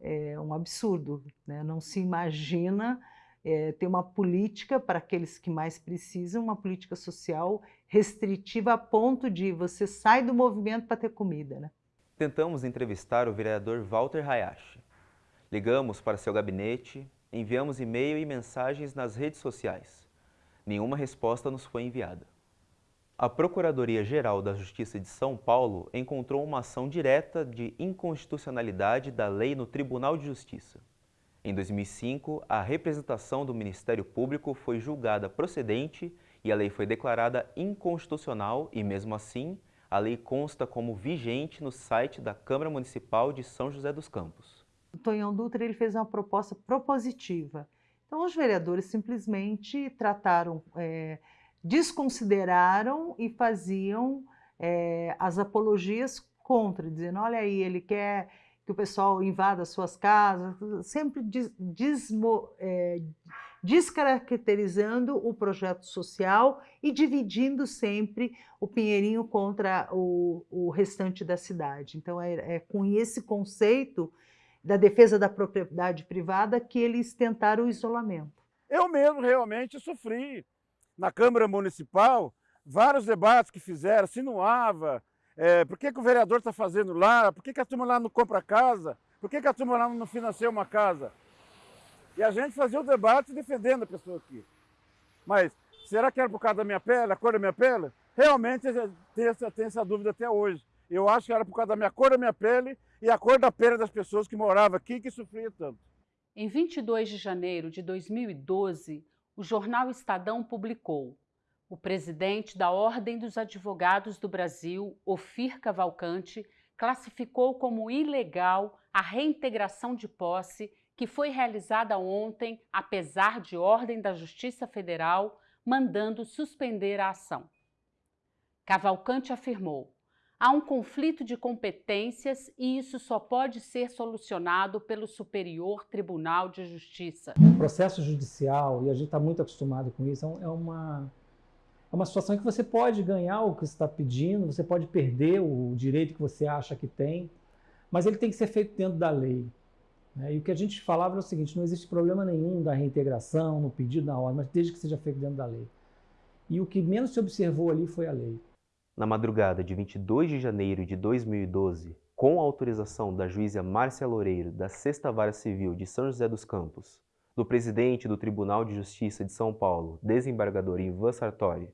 [SPEAKER 30] é, um absurdo. Né? Não se imagina é, ter uma política para aqueles que mais precisam, uma política social restritiva a ponto de você sai do movimento para ter comida. Né?
[SPEAKER 4] Tentamos entrevistar o vereador Walter Hayashi. Ligamos para seu gabinete, enviamos e-mail e mensagens nas redes sociais. Nenhuma resposta nos foi enviada. A Procuradoria-Geral da Justiça de São Paulo encontrou uma ação direta de inconstitucionalidade da lei no Tribunal de Justiça. Em 2005, a representação do Ministério Público foi julgada procedente e a lei foi declarada inconstitucional e, mesmo assim, a lei consta como vigente no site da Câmara Municipal de São José dos Campos.
[SPEAKER 30] O Tonhão Dutra ele fez uma proposta propositiva. Então, os vereadores simplesmente trataram, é, desconsideraram e faziam é, as apologias contra, dizendo, olha aí, ele quer que o pessoal invada suas casas, sempre des, desmo, é, descaracterizando o projeto social e dividindo sempre o Pinheirinho contra o, o restante da cidade. Então, é, é, com esse conceito da defesa da propriedade privada que eles tentaram o isolamento.
[SPEAKER 31] Eu mesmo realmente sofri na Câmara Municipal vários debates que fizeram, sinuava, é, por que, que o vereador está fazendo lá, por que, que a turma lá não compra casa, por que, que a turma lá não financia uma casa. E a gente fazia o debate defendendo a pessoa aqui. Mas será que era por causa da minha pele, a cor da minha pele? Realmente tem essa, tem essa dúvida até hoje. Eu acho que era por causa da minha cor da minha pele e a cor da pele das pessoas que moravam aqui que sofriam tanto.
[SPEAKER 16] Em 22 de janeiro de 2012, o jornal Estadão publicou o presidente da Ordem dos Advogados do Brasil, Ofir Cavalcante, classificou como ilegal a reintegração de posse que foi realizada ontem, apesar de ordem da Justiça Federal, mandando suspender a ação. Cavalcante afirmou: há um conflito de competências e isso só pode ser solucionado pelo Superior Tribunal de Justiça.
[SPEAKER 10] O processo judicial, e a gente está muito acostumado com isso, é, é uma, é uma situação que você pode ganhar o que está pedindo, você pode perder o direito que você acha que tem, mas ele tem que ser feito dentro da lei. Né? E o que a gente falava é o seguinte: não existe problema nenhum da reintegração, no pedido, na ordem, mas desde que seja feito dentro da lei. E o que menos se observou ali foi a lei.
[SPEAKER 4] Na madrugada de 22 de janeiro de 2012, com a autorização da juíza Márcia Loureiro da Sexta Vara Civil de São José dos Campos, do presidente do Tribunal de Justiça de São Paulo, desembargador Ivan Sartori,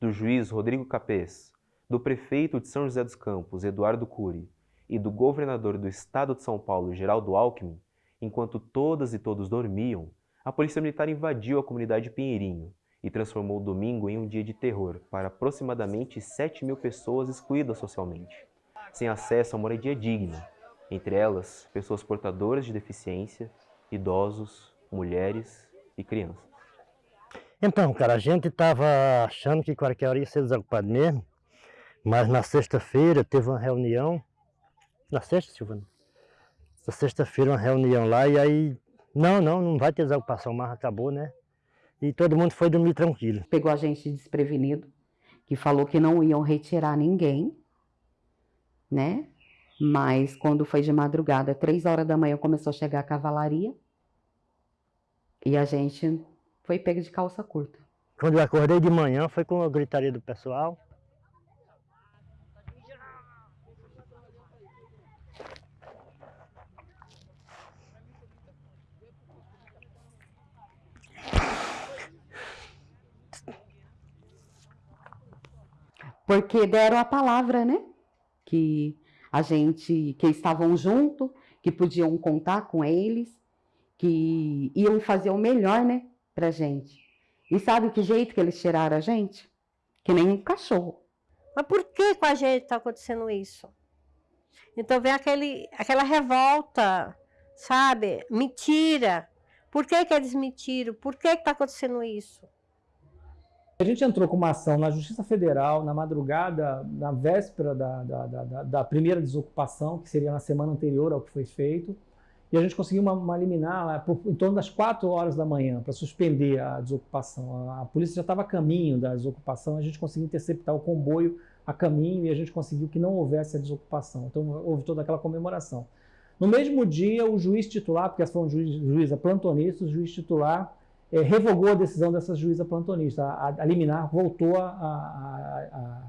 [SPEAKER 4] do juiz Rodrigo Capês, do prefeito de São José dos Campos, Eduardo Cury, e do governador do estado de São Paulo, Geraldo Alckmin, enquanto todas e todos dormiam, a Polícia Militar invadiu a comunidade Pinheirinho e transformou o domingo em um dia de terror para aproximadamente 7 mil pessoas excluídas socialmente, sem acesso a moradia digna, entre elas pessoas portadoras de deficiência, idosos, mulheres e crianças.
[SPEAKER 21] Então, cara, a gente estava achando que qualquer hora ia ser desocupado mesmo, mas na sexta-feira teve uma reunião na sexta, Silvana? Na sexta-feira, uma reunião lá, e aí, não, não, não vai ter desocupação mais, acabou, né? E todo mundo foi dormir tranquilo.
[SPEAKER 20] Pegou a gente desprevenido, que falou que não iam retirar ninguém, né? Mas quando foi de madrugada, três horas da manhã, começou a chegar a cavalaria. E a gente foi pego de calça curta.
[SPEAKER 21] Quando eu acordei de manhã, foi com a gritaria do pessoal.
[SPEAKER 20] Porque deram a palavra, né? Que a gente, que estavam junto, que podiam contar com eles, que iam fazer o melhor, né, pra gente. E sabe que jeito que eles tiraram a gente? Que nem um cachorro.
[SPEAKER 29] Mas por que com a gente está acontecendo isso? Então vem aquele, aquela revolta, sabe? Mentira. Por que, que eles mentiram? Por que está acontecendo isso?
[SPEAKER 10] A gente entrou com uma ação na Justiça Federal, na madrugada, na véspera da, da, da, da primeira desocupação, que seria na semana anterior ao que foi feito, e a gente conseguiu uma, uma liminar por, em torno das 4 horas da manhã para suspender a desocupação. A, a polícia já estava a caminho da desocupação, a gente conseguiu interceptar o comboio a caminho e a gente conseguiu que não houvesse a desocupação. Então houve toda aquela comemoração. No mesmo dia, o juiz titular, porque essa foi uma juiz, juíza plantonista, o juiz titular é, revogou a decisão dessa juíza plantonista. A, a liminar voltou a, a,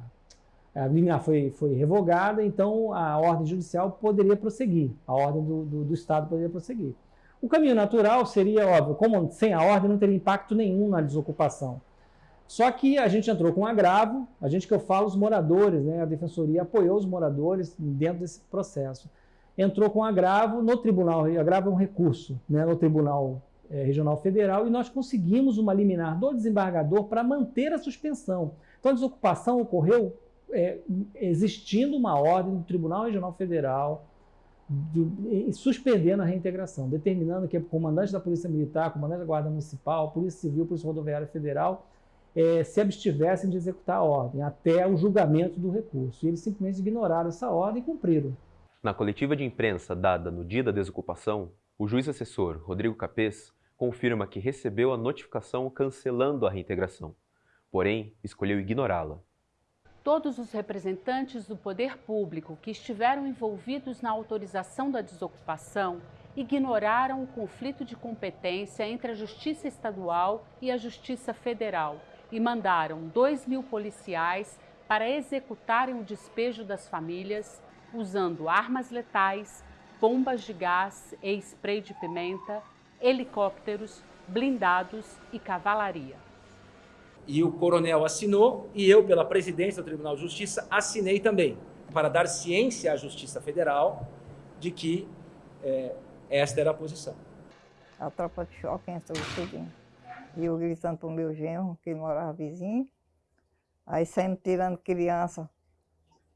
[SPEAKER 10] a, a liminar foi, foi revogada, então a ordem judicial poderia prosseguir, a ordem do, do, do Estado poderia prosseguir. O caminho natural seria, óbvio, como sem a ordem não teria impacto nenhum na desocupação. Só que a gente entrou com um agravo, a gente que eu falo, os moradores, né, a defensoria apoiou os moradores dentro desse processo entrou com agravo no tribunal, agravo é um recurso, né, no Tribunal é, Regional Federal, e nós conseguimos uma liminar do desembargador para manter a suspensão. Então a desocupação ocorreu é, existindo uma ordem do Tribunal Regional Federal de, suspendendo a reintegração, determinando que o comandante da Polícia Militar, comandante da Guarda Municipal, Polícia Civil, Polícia Rodoviária Federal é, se abstivessem de executar a ordem até o julgamento do recurso. E eles simplesmente ignoraram essa ordem e cumpriram.
[SPEAKER 4] Na coletiva de imprensa dada no dia da desocupação, o juiz assessor Rodrigo Capês confirma que recebeu a notificação cancelando a reintegração, porém escolheu ignorá-la.
[SPEAKER 16] Todos os representantes do poder público que estiveram envolvidos na autorização da desocupação ignoraram o conflito de competência entre a Justiça Estadual e a Justiça Federal e mandaram 2 mil policiais para executarem o despejo das famílias usando armas letais, bombas de gás e spray de pimenta, helicópteros, blindados e cavalaria.
[SPEAKER 32] E o coronel assinou e eu, pela presidência do Tribunal de Justiça, assinei também, para dar ciência à Justiça Federal de que é, esta era a posição.
[SPEAKER 33] A tropa de choque entrou tudinho. E eu gritando para o meu genro, que morava vizinho, aí saindo tirando criança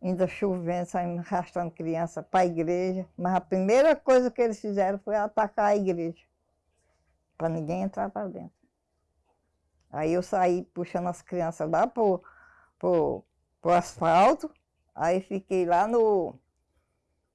[SPEAKER 33] ainda chovendo, saindo arrastando criança para a igreja. Mas a primeira coisa que eles fizeram foi atacar a igreja, para ninguém entrar para dentro. Aí eu saí puxando as crianças lá para o asfalto, aí fiquei lá no,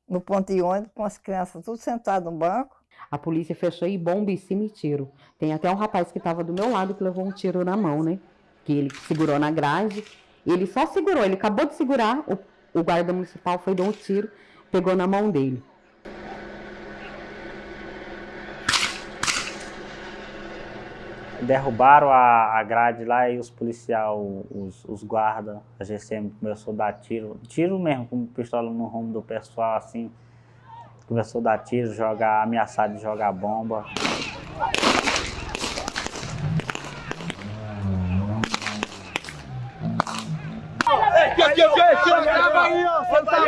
[SPEAKER 33] no ponto de ônibus com as crianças tudo sentadas no banco.
[SPEAKER 20] A polícia fechou e bomba e cemitério. Tem até um rapaz que estava do meu lado que levou um tiro na mão, né? Que ele segurou na grade. Ele só segurou, ele acabou de segurar, o o guarda municipal foi dar um tiro, pegou na mão dele.
[SPEAKER 27] Derrubaram a, grade lá e os policiais, os, os guardas, a GCM começou a dar tiro, tiro mesmo, com pistola no rumo do pessoal, assim, começou a dar tiro, jogar, ameaçar de jogar bomba.
[SPEAKER 34] Aqui, aqui, aqui, grava aí, ó. Você tá?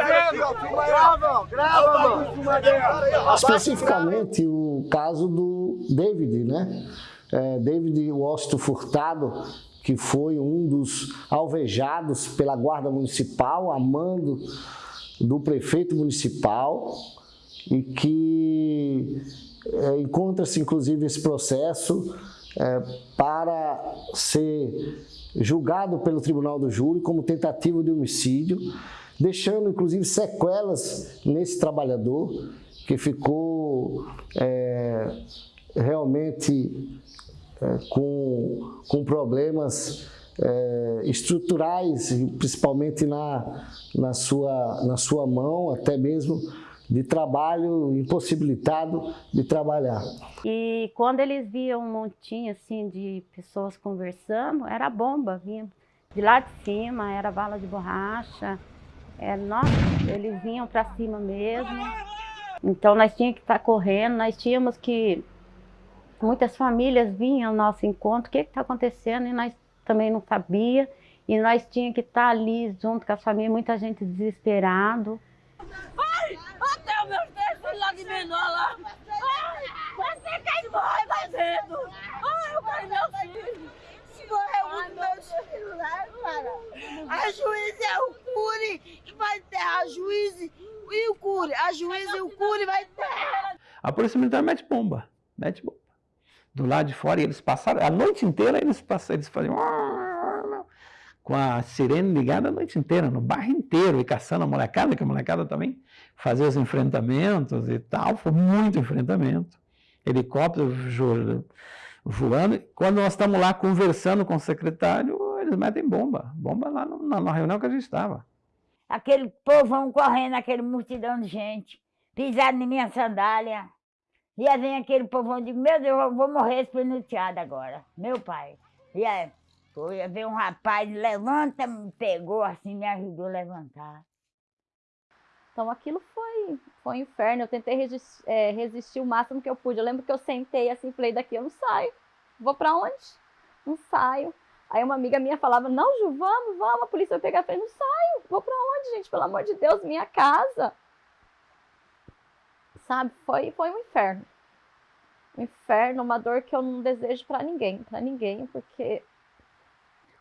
[SPEAKER 34] Grava, grava.
[SPEAKER 35] Especificamente o caso do David, né? É, David Washington Furtado, que foi um dos alvejados pela Guarda Municipal, a mando do prefeito municipal, e que é, encontra-se, inclusive, esse processo é, para ser julgado pelo Tribunal do Júri como tentativa de homicídio, deixando inclusive sequelas nesse trabalhador que ficou é, realmente é, com, com problemas é, estruturais, principalmente na, na, sua, na sua mão, até mesmo de trabalho, impossibilitado de trabalhar.
[SPEAKER 13] E quando eles viam um montinho assim de pessoas conversando, era bomba, vinha de lá de cima, era bala de borracha, era, nossa, eles vinham para cima mesmo. Então nós tínhamos que estar tá correndo, nós tínhamos que... Muitas famílias vinham ao nosso encontro, o que está acontecendo? E nós também não sabia. E nós tínhamos que estar tá ali junto com a família, muita gente desesperado.
[SPEAKER 34] Ai, até meus três filhos lá de menor lá. Ai, você quer morrer fazendo. Ai, eu quero meu filho. Se morrer um dos meus filhos lá, cara. A juiz é o cure que vai enterrar a juiz e o cure. A juiz e o cure vai enterrar.
[SPEAKER 26] A polícia militar mete bomba, mete bomba. Do lado de fora, e eles passaram, a noite inteira eles passaram, eles faziam... com a sirene ligada a noite inteira, no bairro inteiro, e caçando a molecada, que a molecada também fazia os enfrentamentos e tal, foi muito enfrentamento. Helicóptero voando. Quando nós estamos lá conversando com o secretário, eles metem bomba, bomba lá na, na reunião que a gente estava.
[SPEAKER 36] Aquele povão correndo, aquele multidão de gente, pisado em minha sandália. E aí vem aquele povão, digo, meu Deus, eu vou morrer espenuteado agora, meu pai. E aí, foi, um rapaz, levanta, me pegou assim, me ajudou a levantar.
[SPEAKER 37] Então aquilo foi, foi um inferno, eu tentei resistir, é, resistir o máximo que eu pude. Eu lembro que eu sentei assim, falei, daqui eu não saio. Vou para onde? Não saio. Aí uma amiga minha falava, não, Ju, vamos, vamos, a polícia vai pegar. Eu falei, não saio, vou para onde, gente? Pelo amor de Deus, minha casa. Sabe, foi, foi um inferno. Um inferno, uma dor que eu não desejo para ninguém, para ninguém, porque...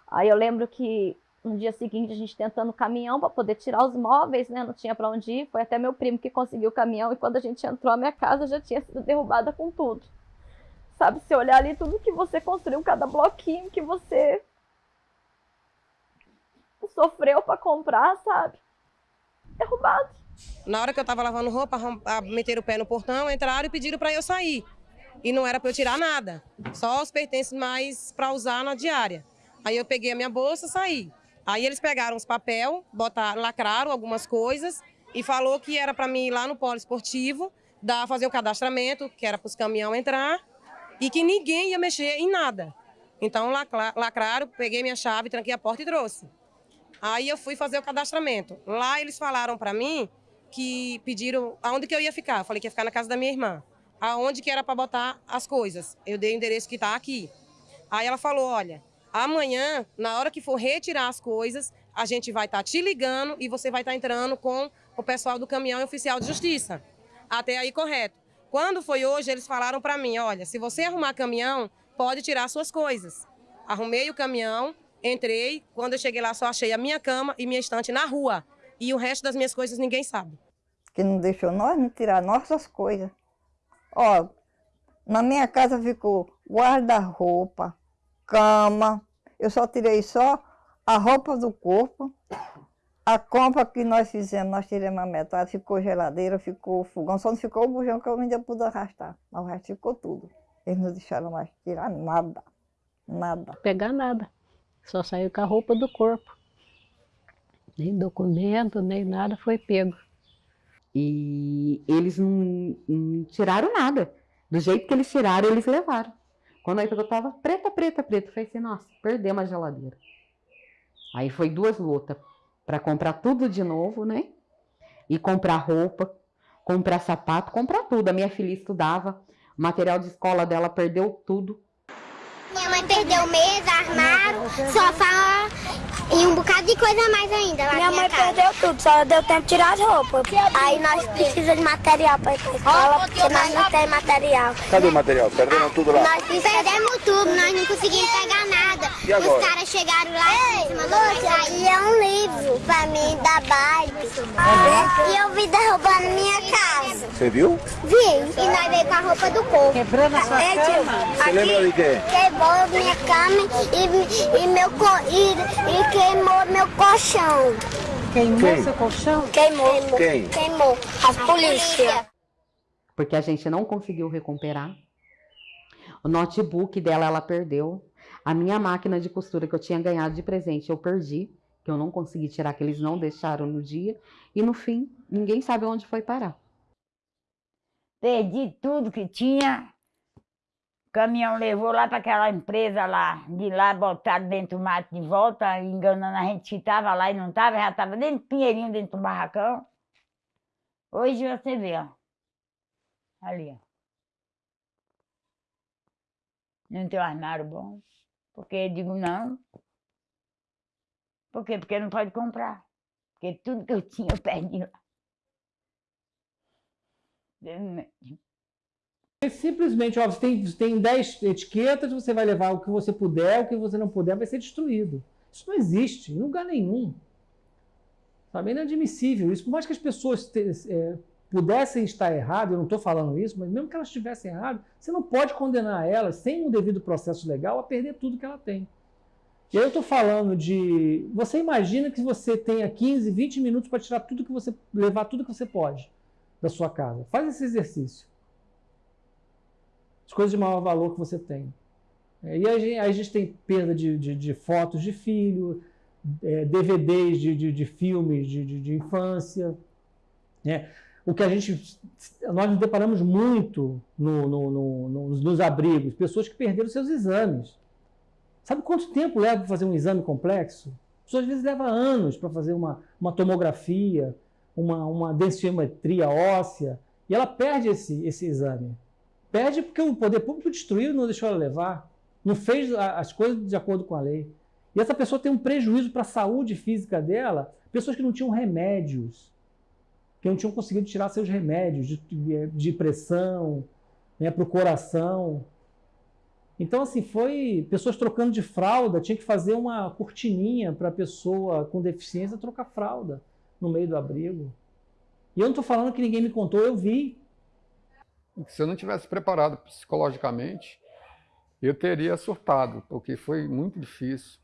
[SPEAKER 37] Aí eu lembro que no dia seguinte a gente tentando o caminhão para poder tirar os móveis, né? Não tinha para onde ir. Foi até meu primo que conseguiu o caminhão e quando a gente entrou a minha casa já tinha sido derrubada com tudo. Sabe, se olhar ali tudo que você construiu, cada bloquinho que você sofreu para comprar, sabe? Derrubado.
[SPEAKER 38] Na hora que eu tava lavando roupa, meteram o pé no portão, entraram e pediram para eu sair. E não era para eu tirar nada, só os pertences mais para usar na diária. Aí eu peguei a minha bolsa e saí. Aí eles pegaram os papel, botaram, lacraram algumas coisas e falou que era para mim ir lá no polo esportivo, dar, fazer o cadastramento, que era para os caminhões entrar, e que ninguém ia mexer em nada. Então lacraram, peguei minha chave, tranquei a porta e trouxe. Aí eu fui fazer o cadastramento. Lá eles falaram para mim que pediram aonde que eu ia ficar. Eu falei que ia ficar na casa da minha irmã. Aonde que era para botar as coisas. Eu dei o endereço que está aqui. Aí ela falou, olha, Amanhã, na hora que for retirar as coisas, a gente vai estar tá te ligando e você vai estar tá entrando com o pessoal do caminhão oficial de justiça. Até aí, correto. Quando foi hoje, eles falaram para mim, olha, se você arrumar caminhão, pode tirar suas coisas. Arrumei o caminhão, entrei, quando eu cheguei lá só achei a minha cama e minha estante na rua. E o resto das minhas coisas ninguém sabe.
[SPEAKER 33] Que não deixou nós não tirar nossas coisas. Ó, na minha casa ficou guarda-roupa, cama. Eu só tirei só a roupa do corpo. A compra que nós fizemos, nós tiramos a metade, ficou geladeira, ficou fogão, só não ficou o bujão que eu ainda pude arrastar. Mas o resto ficou tudo. Eles não deixaram mais tirar nada. Nada.
[SPEAKER 29] Pegar nada. Só saiu com a roupa do corpo. Nem documento, nem nada foi pego.
[SPEAKER 20] E eles não, não tiraram nada. Do jeito que eles tiraram, eles levaram. Quando a eu tava preta, preta, preta, falei assim, nossa, perdemos a geladeira. Aí foi duas lutas para comprar tudo de novo, né? E comprar roupa, comprar sapato, comprar tudo. A minha filha estudava, o material de escola dela perdeu tudo.
[SPEAKER 39] Minha mãe perdeu mesa, armário, sofá e um bocado de coisa mais ainda. Lá
[SPEAKER 34] minha mãe casa. perdeu tudo, só deu tempo de tirar as roupas.
[SPEAKER 39] Aí nós precisamos de material para ir para escola, porque nós não temos material.
[SPEAKER 40] Cadê o material? Perderam tudo lá?
[SPEAKER 39] Nós perdemos tudo, nós não conseguimos pegar.
[SPEAKER 40] E agora?
[SPEAKER 39] Os caras chegaram lá em cima do Aí é um livro para mim da Barbie. E eu vi derrubando minha casa.
[SPEAKER 40] Você viu?
[SPEAKER 39] Vi. E nós veio com a roupa do corpo.
[SPEAKER 30] Quebrando a sua
[SPEAKER 39] é,
[SPEAKER 40] cama? Você lembra de quê?
[SPEAKER 39] Quebrou minha cama e, e, meu, e, e queimou meu colchão.
[SPEAKER 30] Queimou Quem? seu colchão?
[SPEAKER 39] Queimou.
[SPEAKER 40] Quem?
[SPEAKER 39] Queimou. A polícia.
[SPEAKER 20] Porque a gente não conseguiu recuperar. O notebook dela ela perdeu. A minha máquina de costura que eu tinha ganhado de presente eu perdi, que eu não consegui tirar, que eles não deixaram no dia. E no fim, ninguém sabe onde foi parar.
[SPEAKER 36] Perdi tudo que tinha. O caminhão levou lá para aquela empresa lá, de lá botaram dentro do mato de volta, enganando a gente que estava lá e não estava, já estava dentro do pinheirinho, dentro do barracão. Hoje você vê, ó. Ali, ó. Não tem um armário bom. Porque eu digo não. Por quê? Porque não pode comprar. Porque tudo que eu tinha eu perdi lá.
[SPEAKER 10] Simplesmente, ó, você tem, tem 10 etiquetas, você vai levar o que você puder, o que você não puder vai ser destruído. Isso não existe em lugar nenhum. Sabe? É inadmissível isso. Por mais que as pessoas te, é, pudessem estar erradas, eu não estou falando isso, mas mesmo que elas estivessem erradas, você não pode condenar elas, sem um devido processo legal, a perder tudo que ela tem. E aí eu estou falando de. Você imagina que você tenha 15, 20 minutos para tirar tudo que você. levar tudo que você pode da sua casa. Faz esse exercício. As coisas de maior valor que você tem. É, e aí a gente tem perda de, de, de fotos de filho, é, DVDs de, de, filmes de infância. Né? O que a gente. Nós nos deparamos muito no, no, no, nos, abrigos, pessoas que perderam seus exames. Sabe quanto tempo leva para fazer um exame complexo? Pessoas às vezes leva anos para fazer uma, uma tomografia, uma, uma densitometria óssea, e ela perde esse, esse exame. Perde porque o poder público destruiu não deixou ela levar. Não fez as coisas de acordo com a lei. E essa pessoa tem um prejuízo para a saúde física dela, pessoas que não tinham remédios, que não tinham conseguido tirar seus remédios de, de, pressão, né, para o coração. Então, assim, foi pessoas trocando de fralda, tinha que fazer uma cortininha para a pessoa com deficiência trocar fralda no meio do abrigo. E eu não estou falando que ninguém me contou, eu vi.
[SPEAKER 12] Se eu não tivesse preparado psicologicamente, eu teria surtado, porque foi muito difícil.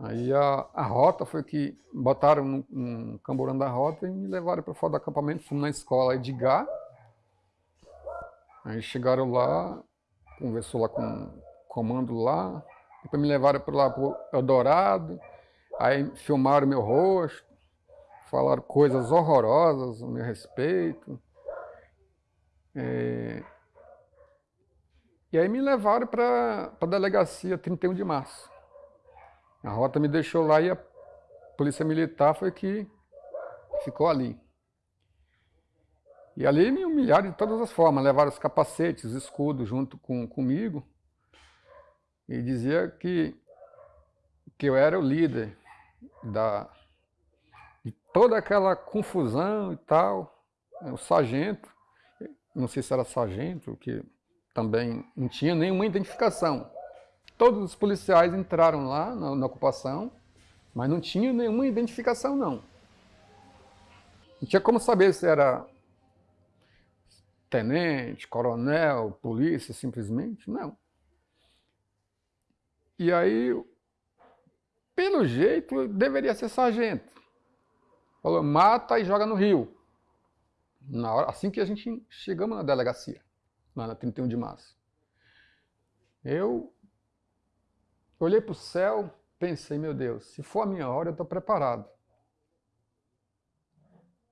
[SPEAKER 12] Aí a, a rota foi que botaram um, um camburão da rota e me levaram para fora do acampamento, fomos na escola Edgar. Aí chegaram lá, conversou lá com o comando lá, depois me levaram para lá para o Eldorado, aí filmaram meu rosto, falaram coisas horrorosas a meu respeito. É... E aí me levaram para a delegacia 31 de março. A rota me deixou lá e a polícia militar foi que ficou ali. E ali me humilharam de todas as formas, levaram os capacetes, os escudos junto com, comigo e dizia que, que eu era o líder da, de toda aquela confusão e tal. O sargento, não sei se era sargento, que também não tinha nenhuma identificação. Todos os policiais entraram lá na, na ocupação, mas não tinha nenhuma identificação não. Não tinha como saber se era tenente, coronel, polícia, simplesmente, não. E aí, pelo jeito, deveria ser sargento. Falou, mata e joga no rio. Na hora, assim que a gente chegamos na delegacia, lá na 31 de março. Eu olhei para o céu, pensei, meu Deus, se for a minha hora, eu estou preparado.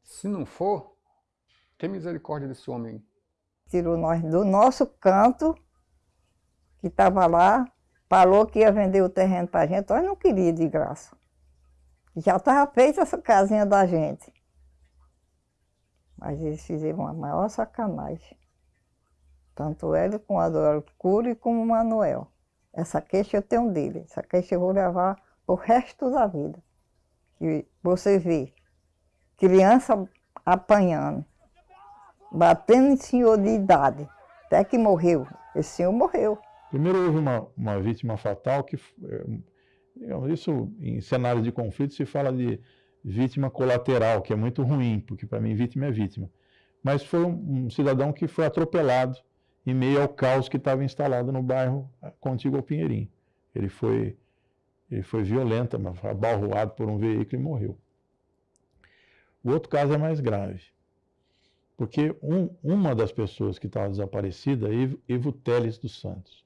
[SPEAKER 12] Se não for, tem misericórdia desse homem.
[SPEAKER 33] Tirou nós do nosso canto, que estava lá, falou que ia vender o terreno para a gente, nós não queria de graça. Já estava feita essa casinha da gente. Mas eles fizeram a maior sacanagem. Tanto ele com a Dora Cury como o Manuel. Essa queixa eu tenho dele. Essa queixa eu vou levar o resto da vida. E você vê criança apanhando batendo em senhor de idade, até que morreu. Esse senhor morreu.
[SPEAKER 9] Primeiro houve uma, uma vítima fatal, que é, isso em cenários de conflito se fala de vítima colateral, que é muito ruim, porque para mim vítima é vítima. Mas foi um, um, cidadão que foi atropelado em meio ao caos que estava instalado no bairro contíguo ao Pinheirinho. Ele foi, ele foi violento, foi abalroado por um veículo e morreu. O outro caso é mais grave. Porque um, uma das pessoas que estava desaparecida é Ivo Teles dos Santos.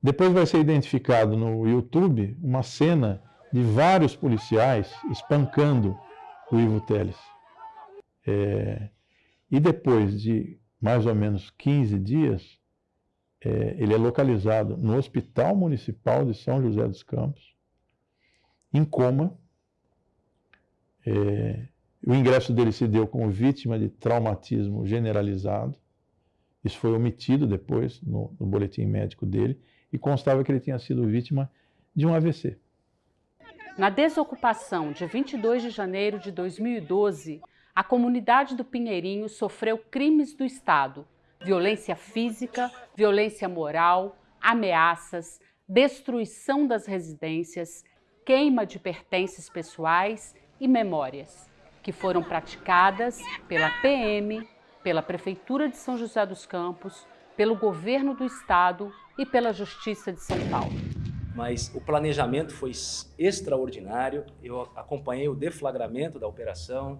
[SPEAKER 9] Depois vai ser identificado no YouTube uma cena de vários policiais espancando o Ivo Teles. É, e depois de mais ou menos 15 dias, é, ele é localizado no Hospital Municipal de São José dos Campos, em coma, é, o ingresso dele se deu como vítima de traumatismo generalizado. Isso foi omitido depois no, no boletim médico dele e constava que ele tinha sido vítima de um AVC.
[SPEAKER 16] Na desocupação de 22 de janeiro de 2012, a comunidade do Pinheirinho sofreu crimes do Estado, violência física, violência moral, ameaças, destruição das residências, queima de pertences pessoais e memórias que foram praticadas pela PM, pela Prefeitura de São José dos Campos, pelo Governo do Estado e pela Justiça de São Paulo.
[SPEAKER 32] mas o planejamento foi extraordinário. Eu acompanhei o deflagramento da operação.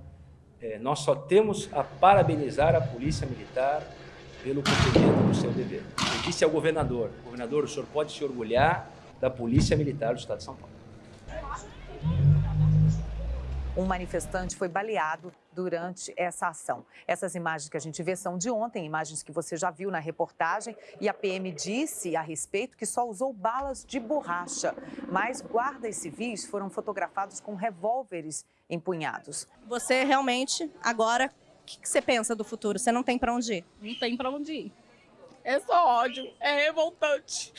[SPEAKER 32] É, nós só temos a parabenizar a Polícia Militar pelo cumprimento do seu dever. Eu disse ao governador, governador, o senhor pode se orgulhar da Polícia Militar do Estado de São Paulo.
[SPEAKER 41] Um manifestante foi baleado durante essa ação. Essas imagens que a gente vê são de ontem, imagens que você já viu na reportagem, e a PM disse a respeito que só usou balas de borracha, mas guardas civis foram fotografados com revólveres empunhados.
[SPEAKER 42] Você realmente agora o que, que você pensa do futuro? Você não tem para onde ir?
[SPEAKER 43] Não tem para onde ir. É só ódio, é revoltante.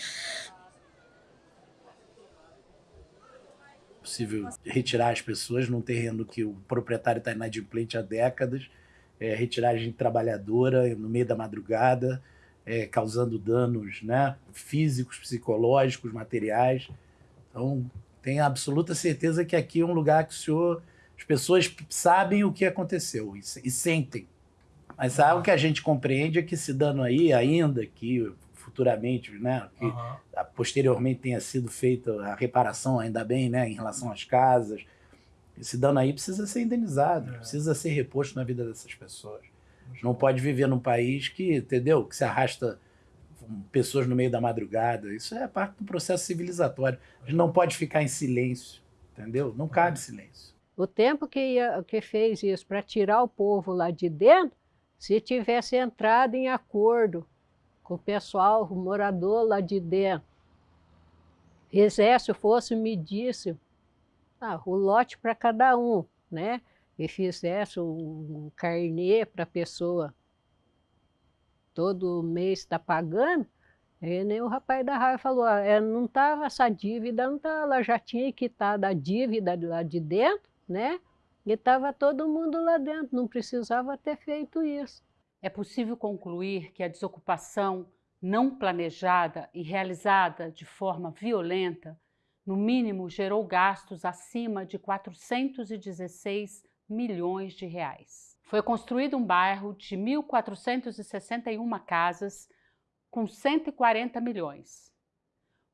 [SPEAKER 44] possível retirar as pessoas num terreno que o proprietário está inadimplente há décadas, é, retiragem trabalhadora no meio da madrugada, é, causando danos né, físicos, psicológicos, materiais. Então, tenho absoluta certeza que aqui é um lugar que o senhor, as pessoas sabem o que aconteceu e, e sentem. Mas algo que a gente compreende é que esse dano aí, ainda que futuramente, né? Que uhum. posteriormente tenha sido feita a reparação, ainda bem, né? Em relação às casas. Esse dano aí precisa ser indenizado, é. precisa ser reposto na vida dessas pessoas. Não pode viver num país que, entendeu? Que se arrasta pessoas no meio da madrugada. Isso é parte do processo civilizatório. A gente não pode ficar em silêncio, entendeu? Não cabe silêncio.
[SPEAKER 45] O tempo que, ia, que fez isso para tirar o povo lá de dentro, se tivesse entrado em acordo com o pessoal, o morador lá de dentro, fizesse, fosse medisse ah, o lote para cada um, né? E fizesse um carnê para a pessoa todo mês está pagando, e nem o rapaz da raiva falou, ah, é, não estava essa dívida, não tá, ela já tinha quitado a dívida lá de dentro, né? E estava todo mundo lá dentro, não precisava ter feito isso.
[SPEAKER 16] É possível concluir que a desocupação não planejada e realizada de forma violenta, no mínimo gerou gastos acima de 416 milhões de reais. Foi construído um bairro de 1.461 casas com 140 milhões.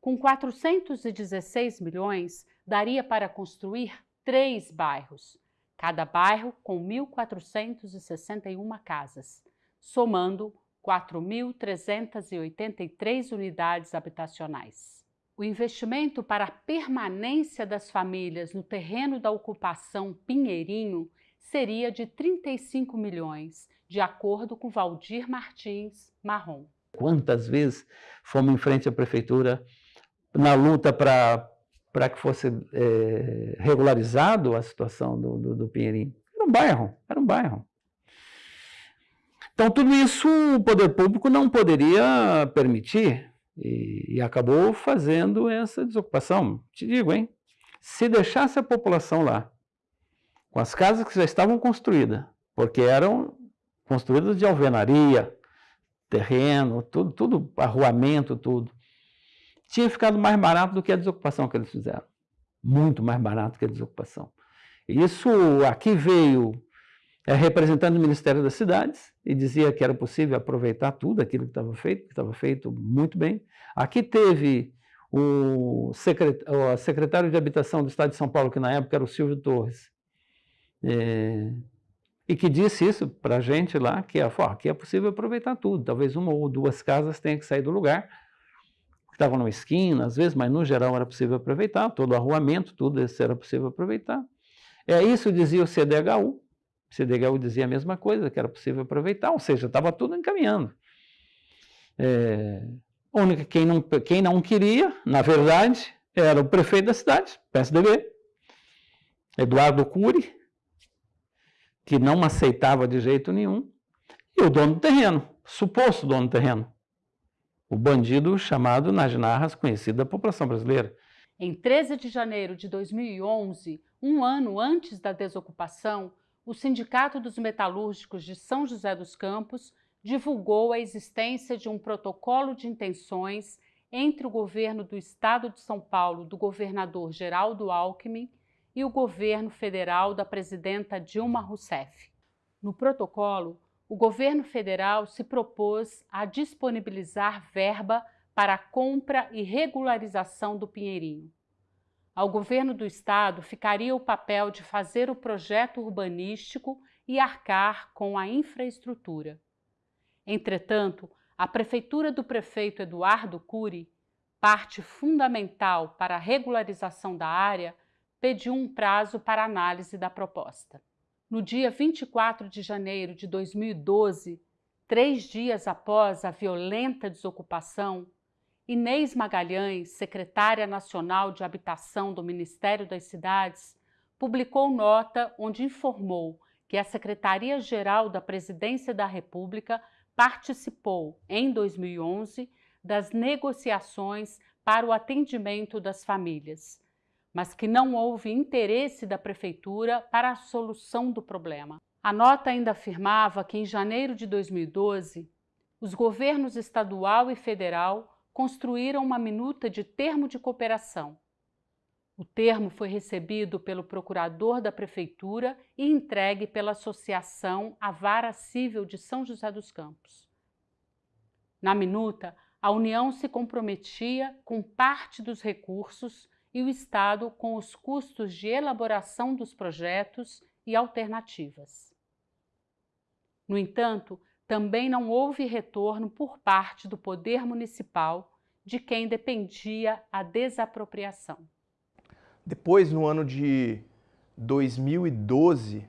[SPEAKER 16] Com 416 milhões, daria para construir três bairros, cada bairro com 1.461 casas somando 4.383 unidades habitacionais. O investimento para a permanência das famílias no terreno da ocupação Pinheirinho seria de 35 milhões, de acordo com Valdir Martins Marrom.
[SPEAKER 26] Quantas vezes fomos em frente à prefeitura na luta para para que fosse é, regularizado a situação do, do, do Pinheirinho? Era um bairro, era um bairro. Então, tudo isso o poder público não poderia permitir e, e, acabou fazendo essa desocupação. Te digo, hein? Se deixasse a população lá, com as casas que já estavam construídas, porque eram construídas de alvenaria, terreno, tudo, tudo, arruamento, tudo, tinha ficado mais barato do que a desocupação que eles fizeram. Muito mais barato que a desocupação. Isso aqui veio é, representando o Ministério das Cidades e dizia que era possível aproveitar tudo aquilo que estava feito, que estava feito muito bem. Aqui teve o, secretário de Habitação do Estado de São Paulo, que na época era o Silvio Torres, é, e que disse isso para a gente lá, que ó, aqui é possível aproveitar tudo, talvez uma ou duas casas tenham que sair do lugar, estavam numa esquina, às vezes, mas no geral era possível aproveitar, todo o arruamento, tudo isso era possível aproveitar. É isso dizia o CDHU, CDHU dizia a mesma coisa, que era possível aproveitar, ou seja, estava tudo encaminhando. É, única, quem, não, quem não queria, na verdade, era o prefeito da cidade, PSDB, Eduardo Cury, que não aceitava de jeito nenhum, e o dono do terreno, suposto dono do terreno, o bandido chamado nas narras, conhecido da população brasileira.
[SPEAKER 16] Em 13 de janeiro de 2011, um ano antes da desocupação, o Sindicato dos Metalúrgicos de São José dos Campos divulgou a existência de um protocolo de intenções entre o governo do Estado de São Paulo, do governador Geraldo Alckmin, e o governo federal da presidenta Dilma Rousseff. No protocolo, o governo federal se propôs a disponibilizar verba para a compra e regularização do Pinheirinho. Ao governo do estado ficaria o papel de fazer o projeto urbanístico e arcar com a infraestrutura. Entretanto, a prefeitura do prefeito Eduardo Cury, parte fundamental para a regularização da área, pediu um prazo para análise da proposta. No dia 24 de janeiro de 2012, três dias após a violenta desocupação, Inês Magalhães, secretária nacional de habitação do Ministério das Cidades, publicou nota onde informou que a Secretaria-Geral da Presidência da República participou, em 2011, das negociações para o atendimento das famílias, mas que não houve interesse da Prefeitura para a solução do problema. A nota ainda afirmava que, em janeiro de 2012, os governos estadual e federal construíram uma minuta de termo de cooperação. O termo foi recebido pelo procurador da Prefeitura e entregue pela Associação A Vara Civil de São José dos Campos. Na minuta, a União se comprometia com parte dos recursos e o Estado com os custos de elaboração dos projetos e alternativas. No entanto, também não houve retorno por parte do poder municipal de quem dependia a desapropriação.
[SPEAKER 46] Depois, no ano de 2012,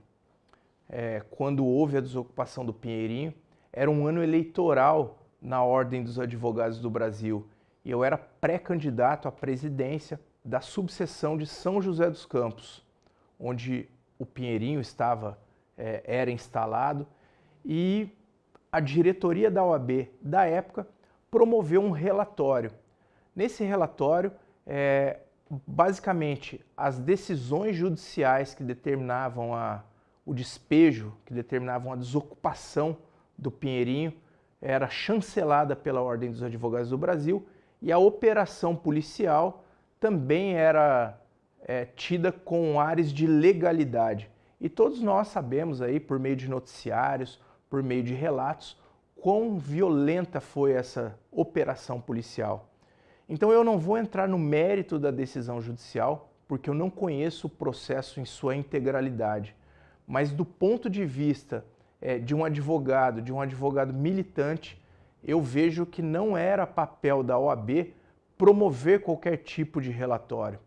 [SPEAKER 46] é, quando houve a desocupação do Pinheirinho, era um ano eleitoral na Ordem dos Advogados do Brasil e eu era pré-candidato à presidência da subseção de São José dos Campos, onde o Pinheirinho estava, é, era instalado, e a diretoria da OAB da época promoveu um relatório. Nesse relatório, é, basicamente, as decisões judiciais que determinavam a, o despejo, que determinavam a desocupação do Pinheirinho, era chancelada pela Ordem dos Advogados do Brasil e a operação policial também era é, tida com ares de legalidade. E todos nós sabemos aí, por meio de noticiários, por meio de relatos, quão violenta foi essa operação policial. Então eu não vou entrar no mérito da decisão judicial, porque eu não conheço o processo em sua integralidade. Mas do ponto de vista é, de um advogado, de um advogado militante, eu vejo que não era papel da OAB promover qualquer tipo de relatório,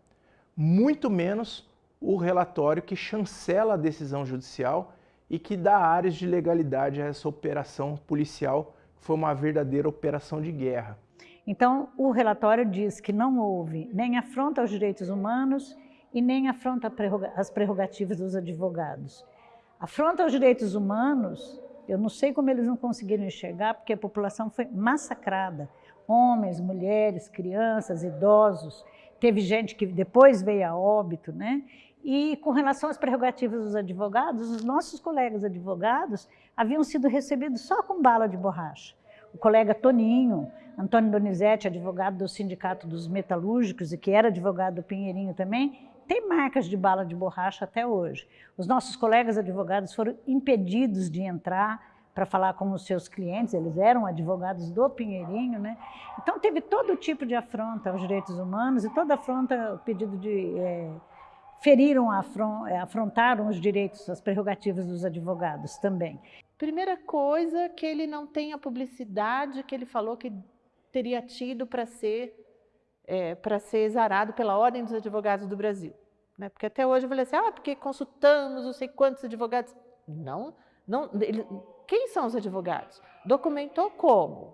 [SPEAKER 46] muito menos o relatório que chancela a decisão judicial e que dá áreas de legalidade a essa operação policial, que foi uma verdadeira operação de guerra.
[SPEAKER 47] Então, o relatório diz que não houve nem afronta aos direitos humanos e nem afronta às prerrogativas dos advogados. Afronta aos direitos humanos, eu não sei como eles não conseguiram enxergar, porque a população foi massacrada homens, mulheres, crianças, idosos. Teve gente que depois veio a óbito, né? E com relação às prerrogativas dos advogados, os nossos colegas advogados haviam sido recebidos só com bala de borracha. O colega Toninho, Antônio Donizete, advogado do Sindicato dos Metalúrgicos e que era advogado do Pinheirinho também, tem marcas de bala de borracha até hoje. Os nossos colegas advogados foram impedidos de entrar para falar com os seus clientes, eles eram advogados do Pinheirinho, né? Então teve todo tipo de afronta aos direitos humanos e toda afronta, o pedido de... É, feriram, é, afrontaram os direitos, as prerrogativas dos advogados também.
[SPEAKER 48] Primeira coisa, que ele não tem a publicidade que ele falou que teria tido para ser, é, para ser exarado pela Ordem dos Advogados do Brasil. Né? Porque até hoje eu falei assim, ah, porque consultamos não sei quantos advogados. Não, não ele, quem são os advogados? Documentou como?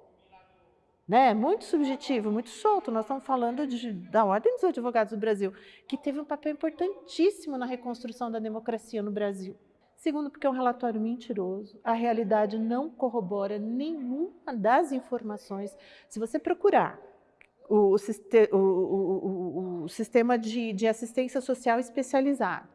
[SPEAKER 48] Né? Muito subjetivo, muito solto. Nós estamos falando de, da Ordem dos Advogados do Brasil, que teve um papel importantíssimo na reconstrução da democracia no Brasil. Segundo, porque é um relatório mentiroso, a realidade não corrobora nenhuma das informações. Se você procurar o, o, o, o sistema de, de assistência social especializado,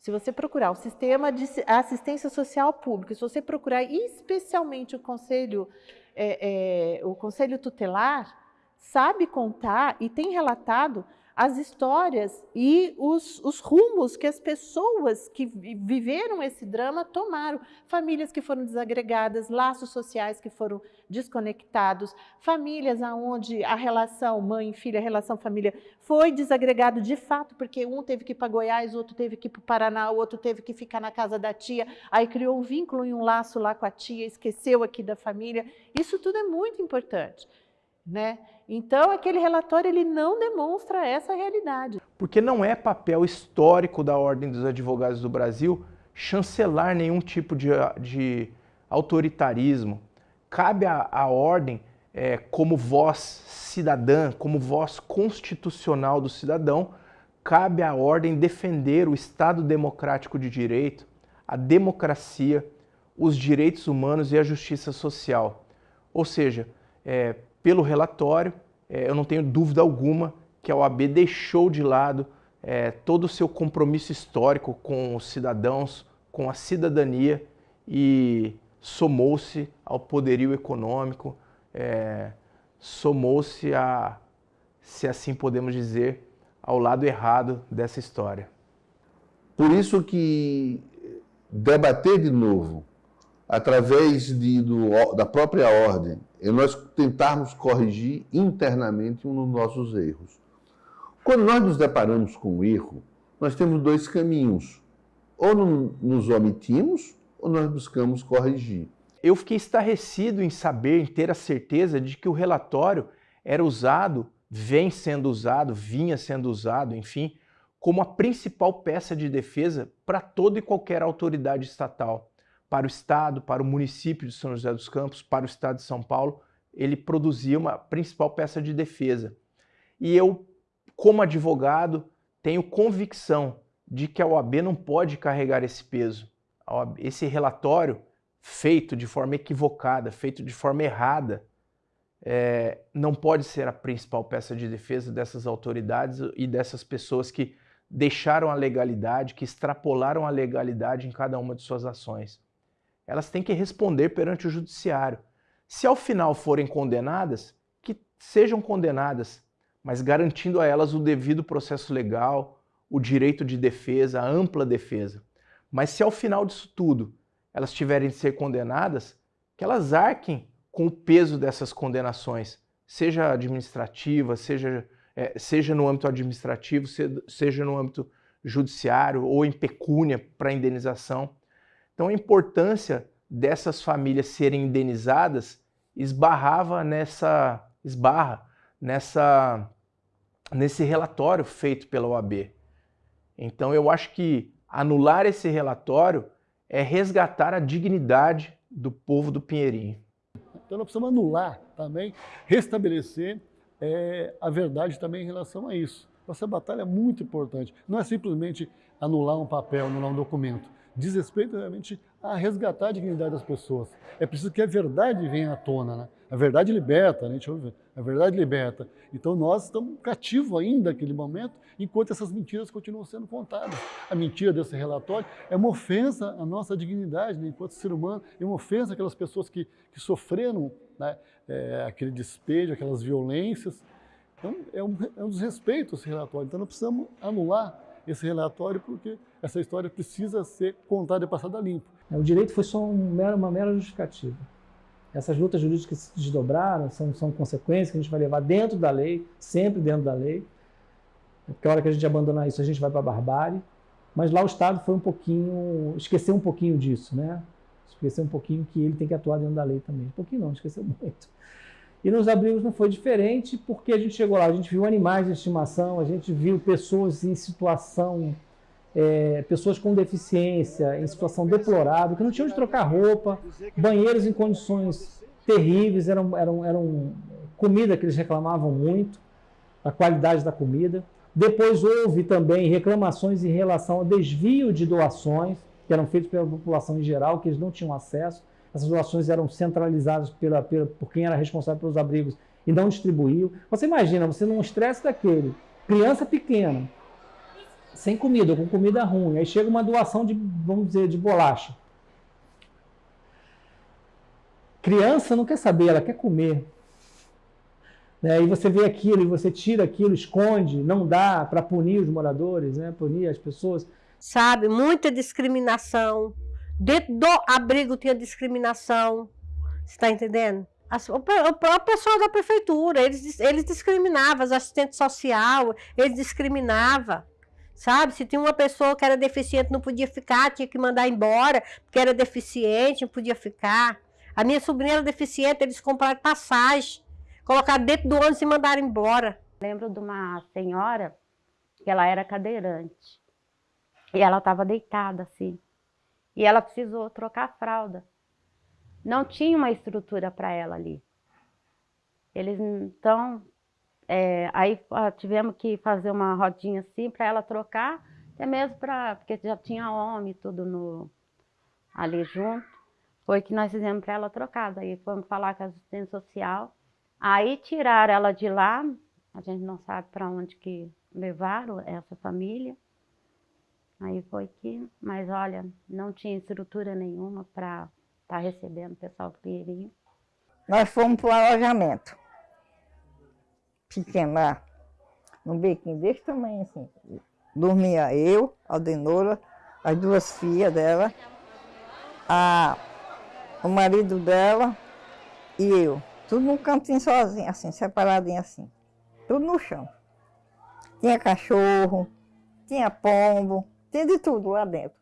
[SPEAKER 48] se você procurar o sistema de assistência social pública, se você procurar especialmente o conselho, é, é, o conselho tutelar, sabe contar e tem relatado as histórias e os, os, rumos que as pessoas que viveram esse drama tomaram. Famílias que foram desagregadas, laços sociais que foram desconectados, famílias onde a relação mãe filha, a relação família foi desagregado de fato, porque um teve que ir para Goiás, outro teve que ir para o Paraná, o outro teve que ficar na casa da tia, aí criou um vínculo e um laço lá com a tia, esqueceu aqui da família. Isso tudo é muito importante. Né? Então, aquele relatório ele não demonstra essa realidade.
[SPEAKER 46] Porque não é papel histórico da Ordem dos Advogados do Brasil chancelar nenhum tipo de, de autoritarismo. Cabe à, Ordem, é, como voz cidadã, como voz constitucional do cidadão, cabe à Ordem defender o Estado democrático de direito, a democracia, os direitos humanos e a justiça social. Ou seja, é, pelo relatório, é, eu não tenho dúvida alguma que a OAB deixou de lado é, todo o seu compromisso histórico com os cidadãos, com a cidadania e somou-se ao poderio econômico, é, somou-se a, se assim podemos dizer, ao lado errado dessa história.
[SPEAKER 17] Por isso que debater de novo, através de, do, da própria ordem, e nós tentarmos corrigir internamente um dos nossos erros. Quando nós nos deparamos com um erro, nós temos dois caminhos. Ou nos omitimos, ou nós buscamos corrigir.
[SPEAKER 46] Eu fiquei estarrecido em saber, em ter a certeza de que o relatório era usado, vem sendo usado, vinha sendo usado, enfim, como a principal peça de defesa para toda e qualquer autoridade estatal para o Estado, para o município de São José dos Campos, para o Estado de São Paulo, ele produzia uma principal peça de defesa. E eu, como advogado, tenho convicção de que a OAB não pode carregar esse peso. Esse relatório, feito de forma equivocada, feito de forma errada, é, não pode ser a principal peça de defesa dessas autoridades e dessas pessoas que deixaram a legalidade, que extrapolaram a legalidade em cada uma de suas ações elas têm que responder perante o judiciário. Se ao final forem condenadas, que sejam condenadas, mas garantindo a elas o devido processo legal, o direito de defesa, a ampla defesa. Mas se ao final disso tudo elas tiverem de ser condenadas, que elas arquem com o peso dessas condenações, seja administrativa, seja, é, seja no âmbito administrativo, seja no âmbito judiciário ou em pecúnia para indenização. Então a importância dessas famílias serem indenizadas esbarrava nessa esbarra nessa nesse relatório feito pela OAB. Então eu acho que anular esse relatório é resgatar a dignidade do povo do Pinheirinho.
[SPEAKER 49] Então nós precisamos anular também, restabelecer é, a verdade também em relação a isso. Essa batalha é muito importante. Não é simplesmente anular um papel, anular um documento diz respeito realmente a resgatar a dignidade das pessoas. É preciso que a verdade venha à tona, né? A verdade liberta, né? A verdade liberta. Então nós estamos cativos ainda naquele momento, enquanto essas mentiras continuam sendo contadas. A mentira desse relatório é uma ofensa à nossa dignidade, né? enquanto ser humano, é uma ofensa àquelas pessoas que, que sofreram né? é, aquele despejo, aquelas violências. Então é um, é um desrespeito esse relatório. Então nós precisamos anular esse relatório porque essa história precisa ser contada e passada limpo.
[SPEAKER 10] O direito foi só um mero, uma mera justificativa. Essas lutas jurídicas se desdobraram são, são consequências que a gente vai levar dentro da lei, sempre dentro da lei. Porque a hora que a gente abandonar isso, a gente vai para a barbárie. Mas lá o Estado foi um pouquinho, esqueceu um pouquinho disso, né? Esqueceu um pouquinho que ele tem que atuar dentro da lei também. Um pouquinho não, esqueceu muito. E nos abrigos não foi diferente, porque a gente chegou lá, a gente viu animais de estimação, a gente viu pessoas em situação, é, pessoas com deficiência, em situação deplorável, que não tinham de trocar roupa, banheiros em condições terríveis, eram, eram, eram comida que eles reclamavam muito, a qualidade da comida. Depois houve também reclamações em relação ao desvio de doações, que eram feitas pela população em geral, que eles não tinham acesso essas doações eram centralizadas pela, pela, por quem era responsável pelos abrigos e não distribuiu. Você imagina, você num estresse daquele, criança pequena, sem comida, com comida ruim, aí chega uma doação de, vamos dizer, de bolacha. Criança não quer saber, ela quer comer. Né? E você vê aquilo e você tira aquilo, esconde, não dá para punir os moradores, né? punir as pessoas.
[SPEAKER 11] Sabe, muita discriminação. Dentro do abrigo tinha discriminação. Você está entendendo? O próprio pessoal da prefeitura, eles, eles discriminavam, os assistentes sociais, eles discriminavam. Sabe? Se tinha uma pessoa que era deficiente, não podia ficar, tinha que mandar embora, porque era deficiente, não podia ficar. A minha sobrinha era deficiente, eles compraram passagem, colocaram dentro do ônibus e mandaram embora.
[SPEAKER 13] Lembro de uma senhora que ela era cadeirante. E ela estava deitada assim. E ela precisou trocar a fralda. Não tinha uma estrutura para ela ali. Eles então é, aí tivemos que fazer uma rodinha assim para ela trocar, até mesmo para. Porque já tinha homem tudo no, ali junto. Foi que nós fizemos para ela trocar. Daí fomos falar com a assistente social. Aí tiraram ela de lá, a gente não sabe para onde que levaram essa família. Aí foi que, mas olha, não tinha estrutura nenhuma para estar tá recebendo o pessoal do Pinheirinho.
[SPEAKER 33] Nós fomos para o alojamento pequeno lá, num bequinho desse tamanho assim. Dormia eu, a Aldenora, as duas filhas dela, a, o marido dela e eu. Tudo num cantinho sozinho, assim, separadinho assim. Tudo no chão. Tinha cachorro, tinha pombo, tinha de tudo lá dentro.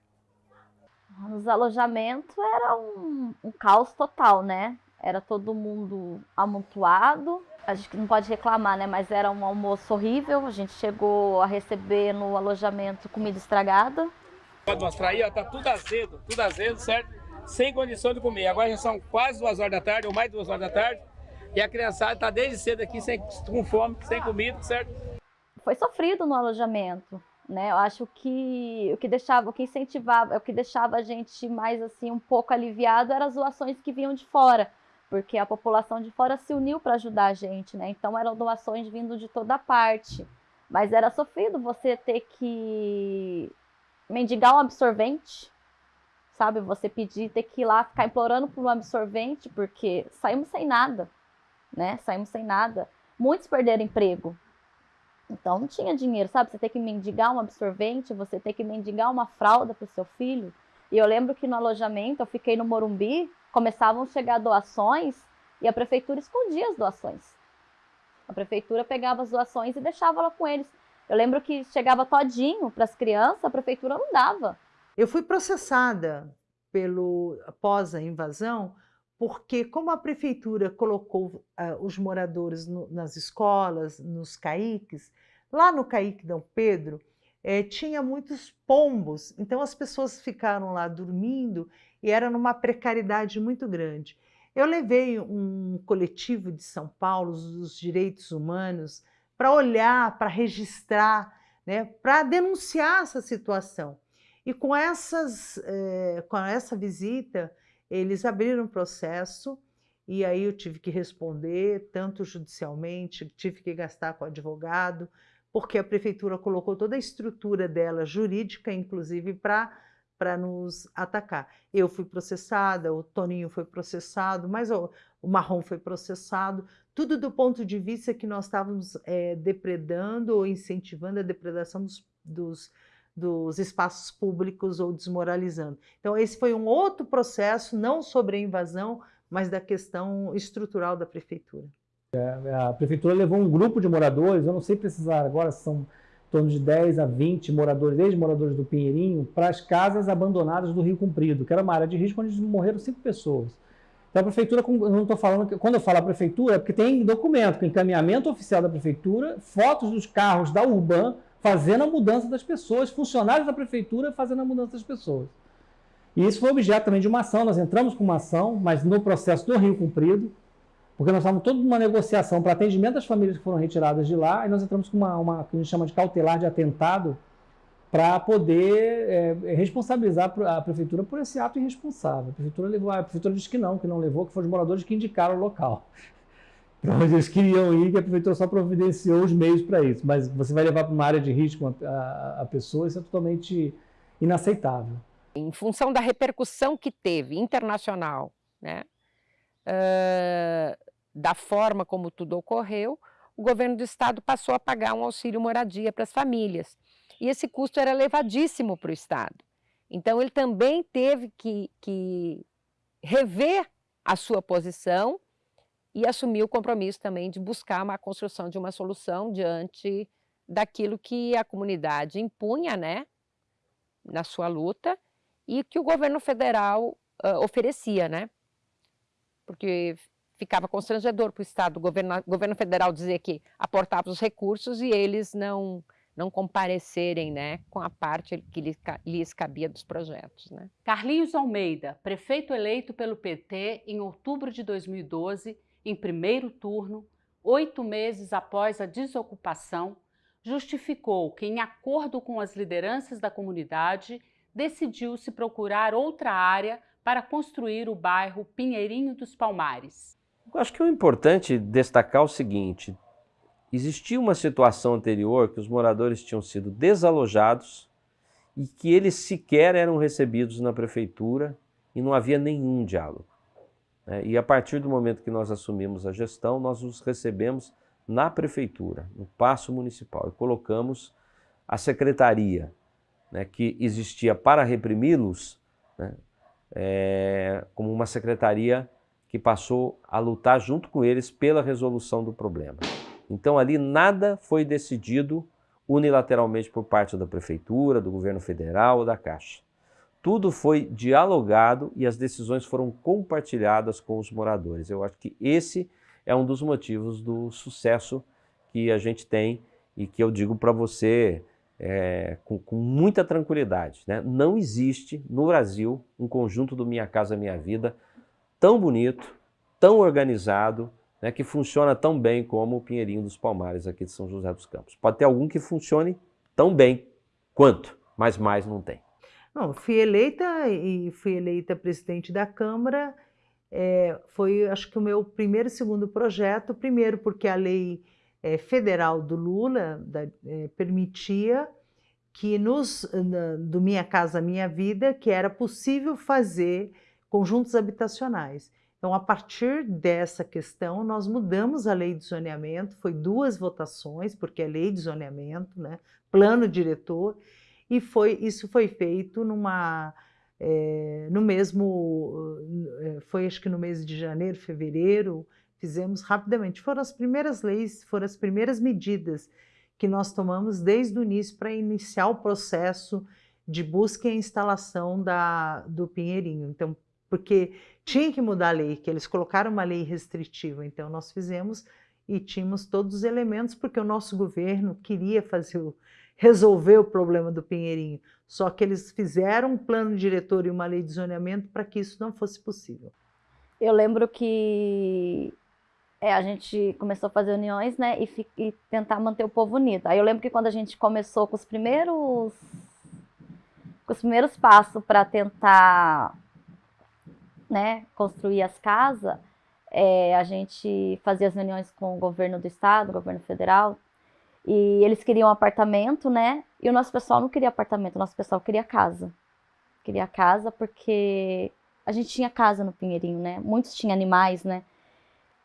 [SPEAKER 14] Nos alojamentos era um, um caos total, né? Era todo mundo amontoado, a gente não pode reclamar, né? Mas era um almoço horrível. A gente chegou a receber no alojamento comida estragada.
[SPEAKER 50] Pode mostrar aí, ó, tá tudo azedo, tudo azedo, certo? Sem condição de comer. Agora já são quase duas horas da tarde, ou mais duas horas da tarde. E a criançada tá desde cedo aqui sem, com fome, sem comida, certo?
[SPEAKER 14] Foi sofrido no alojamento, né? Eu acho que o que deixava, o que incentivava, o que deixava a gente mais assim um pouco aliviado eram as doações que vinham de fora porque a população de fora se uniu para ajudar a gente, né? Então eram doações vindo de toda parte. Mas era sofrido você ter que mendigar um absorvente, sabe? Você pedir, ter que ir lá ficar implorando por um absorvente, porque saímos sem nada, né? Saímos sem nada. Muitos perderam emprego. Então não tinha dinheiro, sabe? Você tem que mendigar um absorvente, você tem que mendigar uma fralda para o seu filho. E eu lembro que no alojamento, eu fiquei no Morumbi, começavam a chegar doações e a prefeitura escondia as doações. A prefeitura pegava as doações e deixava lá com eles. Eu lembro que chegava todinho para as crianças, a prefeitura não dava.
[SPEAKER 30] Eu fui processada pelo após a invasão, porque como a prefeitura colocou uh, os moradores no, nas escolas, nos caiques, lá no caique Dom Pedro, eh, tinha muitos pombos, então as pessoas ficaram lá dormindo e era numa precariedade muito grande. Eu levei um coletivo de São Paulo, os direitos humanos, para olhar, para registrar, né, para denunciar essa situação. E com, essas, eh, com essa visita, eles abriram processo e aí eu tive que responder, tanto judicialmente, tive que gastar com advogado, porque a prefeitura colocou toda a estrutura dela, jurídica, inclusive, para para nos atacar. Eu fui processada, o Toninho foi processado, mas o, o Marrom foi processado, tudo do ponto de vista que nós estávamos é, depredando ou incentivando a depredação dos, dos, dos espaços públicos ou desmoralizando. Então esse foi um outro processo, não sobre a invasão, mas da questão estrutural da prefeitura.
[SPEAKER 10] É, a prefeitura levou um grupo de moradores, eu não sei precisar agora, são torno de 10 a 20 moradores, ex-moradores do Pinheirinho, para as casas abandonadas do Rio Comprido, que era uma área de risco onde morreram cinco pessoas. Então a prefeitura, não estou falando, quando eu falo a prefeitura, é porque tem documento, encaminhamento oficial da prefeitura, fotos dos carros da Urban fazendo a mudança das pessoas, funcionários da prefeitura fazendo a mudança das pessoas. E isso foi objeto também de uma ação, nós entramos com uma ação, mas no processo do Rio Comprido, porque nós estávamos toda uma negociação para atendimento das famílias que foram retiradas de lá, e nós entramos com uma, uma que a gente chama de cautelar de atentado, para poder é, responsabilizar a prefeitura por esse ato irresponsável. A prefeitura levou, a prefeitura disse que não, que não levou, que foram os moradores que indicaram o local. Para onde eles queriam ir, que a prefeitura só providenciou os meios para isso. Mas você vai levar para uma área de risco a, a, a pessoa, isso é totalmente inaceitável.
[SPEAKER 51] Em função da repercussão que teve internacional, né, uh, da forma como tudo ocorreu, o governo do estado passou a pagar um auxílio moradia para as famílias. E esse custo era elevadíssimo para o estado. Então ele também teve que, que rever a sua posição e assumir o compromisso também de buscar uma construção de uma solução diante daquilo que a comunidade impunha, né, na sua luta e que o governo federal uh, oferecia, né, porque ficava constrangedor para o Estado, o governo, governo federal dizer que aportava os recursos e eles não, não comparecerem né, com a parte que lhes, lhes cabia dos projetos. Né.
[SPEAKER 16] Carlinhos Almeida, prefeito eleito pelo PT em outubro de 2012, em primeiro turno, oito meses após a desocupação, justificou que, em acordo com as lideranças da comunidade, decidiu-se procurar outra área para construir o bairro Pinheirinho dos Palmares.
[SPEAKER 52] Eu acho que é importante destacar o seguinte, existia uma situação anterior que os moradores tinham sido desalojados e que eles sequer eram recebidos na prefeitura e não havia nenhum diálogo. Né? E a partir do momento que nós assumimos a gestão, nós os recebemos na prefeitura, no Paço Municipal, e colocamos a secretaria né, que existia para reprimi-los né, é, como uma secretaria que passou a lutar junto com eles pela resolução do problema. Então ali nada foi decidido unilateralmente por parte da prefeitura, do governo federal ou da Caixa. Tudo foi dialogado e as decisões foram compartilhadas com os moradores. Eu acho que esse é um dos motivos do sucesso que a gente tem e que eu digo para você é, com, com, muita tranquilidade. Né? Não existe no Brasil um conjunto do Minha Casa Minha Vida tão bonito, tão organizado, né, que funciona tão bem como o Pinheirinho dos Palmares aqui de São José dos Campos. Pode ter algum que funcione tão bem quanto, mas mais não tem.
[SPEAKER 30] Não, fui eleita e fui eleita presidente da Câmara. É, foi, acho que, o meu primeiro e segundo projeto. Primeiro, porque a lei é, federal do Lula da, é, permitia que nos, na, do Minha Casa Minha Vida, que era possível fazer conjuntos habitacionais. Então, a partir dessa questão, nós mudamos a lei de zoneamento, foi duas votações, porque é lei de zoneamento, né, plano diretor, e foi, isso foi feito numa, é, no mesmo, eh, foi acho que no mês de janeiro, fevereiro, fizemos rapidamente. Foram as primeiras leis, foram as primeiras medidas que nós tomamos desde o início para iniciar o processo de busca e instalação da, do Pinheirinho. Então, porque tinha que mudar a lei, que eles colocaram uma lei restritiva, então nós fizemos e tínhamos todos os elementos, porque o nosso governo queria fazer o, resolver o problema do Pinheirinho. Só que eles fizeram um plano diretor e uma lei de zoneamento para que isso não fosse possível.
[SPEAKER 14] Eu lembro que é, a gente começou a fazer uniões né, e, e, tentar manter o povo unido. Aí eu lembro que quando a gente começou com os primeiros, com os primeiros passos para tentar né, construir as casas, é, a gente fazia as reuniões com o governo do estado, o governo federal, e eles queriam um apartamento, né? E o nosso pessoal não queria apartamento, o nosso pessoal queria casa. Queria casa porque a gente tinha casa no Pinheirinho, né? Muitos tinham animais, né?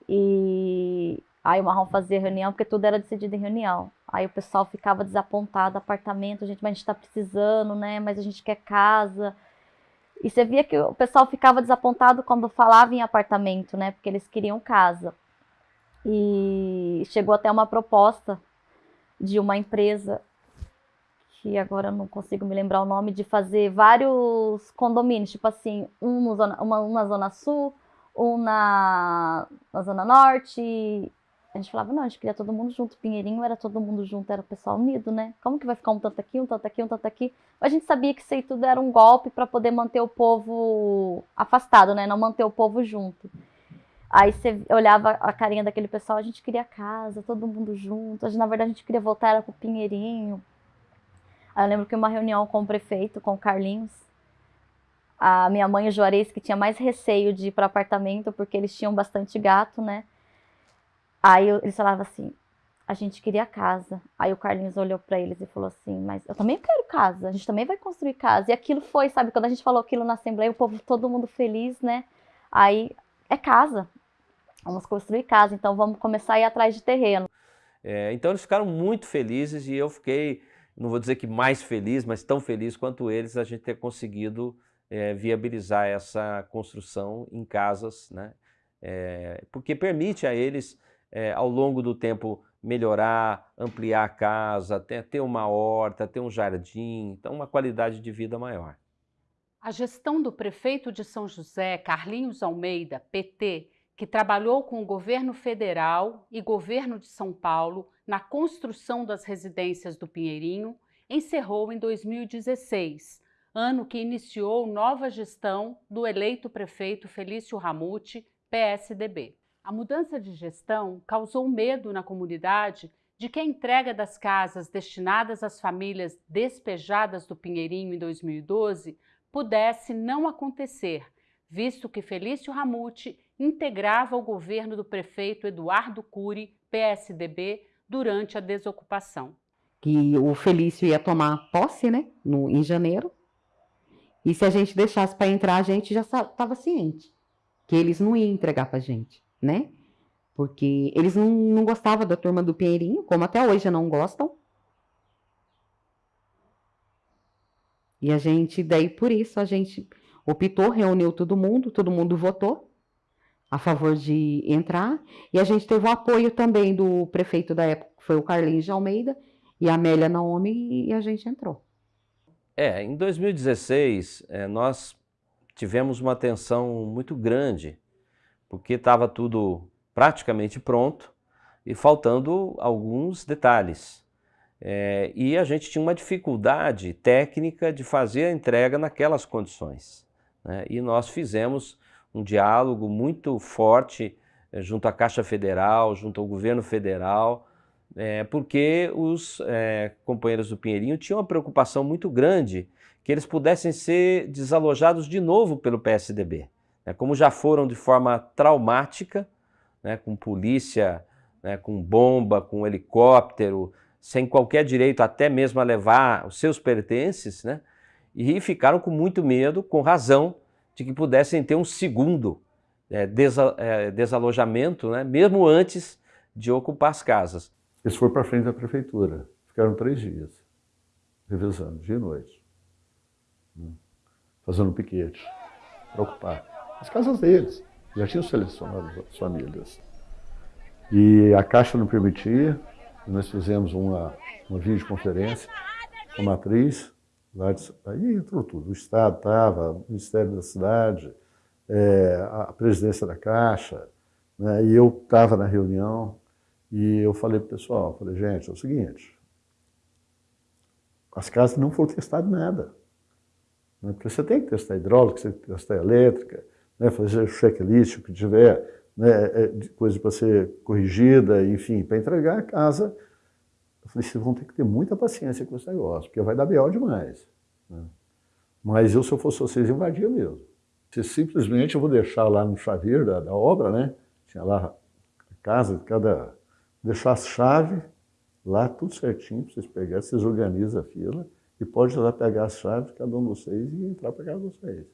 [SPEAKER 14] E aí o Marrom fazia reunião porque tudo era decidido em reunião. Aí o pessoal ficava desapontado, apartamento, gente, mas a gente tá precisando, né? Mas a gente quer casa. E você via que o pessoal ficava desapontado quando falava em apartamento, né? Porque eles queriam casa. E chegou até uma proposta de uma empresa que agora não consigo me lembrar o nome, de fazer vários condomínios, tipo assim, um, zona, uma, uma zona sul, um na, na zona norte. A gente falava, não, a gente queria todo mundo junto. Pinheirinho era todo mundo junto, era o pessoal unido, né? Como que vai ficar um tanto aqui, um tanto aqui, um tanto aqui? A gente sabia que isso aí tudo era um golpe para poder manter o povo afastado, né? Não manter o povo junto. Aí você olhava a carinha daquele pessoal, a gente queria casa, todo mundo junto. Gente, na verdade, a gente queria voltar era pro Pinheirinho. Aí eu lembro que uma reunião com o prefeito, com o Carlinhos, a minha mãe e o Juarez, que tinha mais receio de ir para apartamento, porque eles tinham bastante gato, né? Aí eles falavam assim, a gente queria casa. Aí o Carlinhos olhou para eles e falou assim, mas eu também quero casa, a gente também vai construir casa. E aquilo foi, sabe, quando a gente falou aquilo na Assembleia, o povo, todo mundo feliz, né? Aí, é casa, Vamos construir casa, então vamos começar a ir atrás de terreno.
[SPEAKER 52] É, então eles ficaram muito felizes e eu fiquei, não vou dizer que mais feliz, mas tão feliz quanto eles a gente ter conseguido é, viabilizar essa construção em casas, né? É, porque permite a eles, é, ao longo do tempo, melhorar, ampliar a casa, ter, ter uma horta, ter um jardim, então uma qualidade de vida maior.
[SPEAKER 16] A gestão do prefeito de São José, Carlinhos Almeida, PT, que trabalhou com o governo federal e governo de São Paulo na construção das residências do Pinheirinho, encerrou em 2016, ano que iniciou nova gestão do eleito prefeito Felício Ramute, PSDB. A mudança de gestão causou medo na comunidade de que a entrega das casas destinadas às famílias despejadas do Pinheirinho em 2012 pudesse não acontecer, visto que Felício Ramute integrava o governo do prefeito Eduardo Cury, PSDB, durante a desocupação.
[SPEAKER 20] Que o Felício ia tomar posse, né, no, em janeiro, e se a gente deixasse para entrar, a gente já estava ciente que eles não iam entregar para a gente, né? Porque eles não, não gostavam da turma do Pinheirinho, como até hoje não gostam. E a gente, daí por isso, a gente optou, reuniu todo mundo, todo mundo votou a favor de entrar. E a gente teve o apoio também do prefeito da época, que foi o Carlinhos de Almeida, e a Amélia Naomi, e a gente entrou.
[SPEAKER 52] É, em 2016, é, nós tivemos uma tensão muito grande, porque estava tudo praticamente pronto e faltando alguns detalhes. É, e a gente tinha uma dificuldade técnica de fazer a entrega naquelas condições. Né? E nós fizemos um diálogo muito forte é, junto à Caixa Federal, junto ao governo federal, é, porque os é, companheiros do Pinheirinho tinham uma preocupação muito grande que eles pudessem ser desalojados de novo pelo PSDB. Né? Como já foram de forma traumática, né? com polícia, né? com bomba, com helicóptero, sem qualquer direito até mesmo a levar os seus pertences, né? e ficaram com muito medo, com razão, de que pudessem ter um segundo é, desa, é, desalojamento, né? mesmo antes de ocupar as casas.
[SPEAKER 49] Eles foram para frente da prefeitura, ficaram três dias, revezando, dia e noite, né? fazendo piquete, para ocupar as casas deles. Já tinham selecionado as famílias. E a Caixa não permitia, nós fizemos uma, uma videoconferência com a matriz, aí entrou tudo, o Estado estava, o Ministério da Cidade, é, a presidência da Caixa, né, e eu estava na reunião, e eu falei para o pessoal, falei, gente, é o seguinte, as casas não foram testadas nada. Né, porque você tem que testar hidráulica, você tem que testar elétrica, né, fazer checklist, o que tiver, né, é, coisa para ser corrigida, enfim, para entregar a casa. Eu falei, vocês vão ter que ter muita paciência com esse negócio, porque vai dar B.O. demais. Né? Mas eu, se eu fosse vocês, invadia mesmo. Se simplesmente eu vou deixar lá no chaveiro da, da obra, né? Tinha lá a casa, cada deixar as chaves lá, tudo certinho, para vocês pegarem, vocês organizam a fila e pode lá pegar as chaves, cada um de vocês, e entrar para casa de vocês.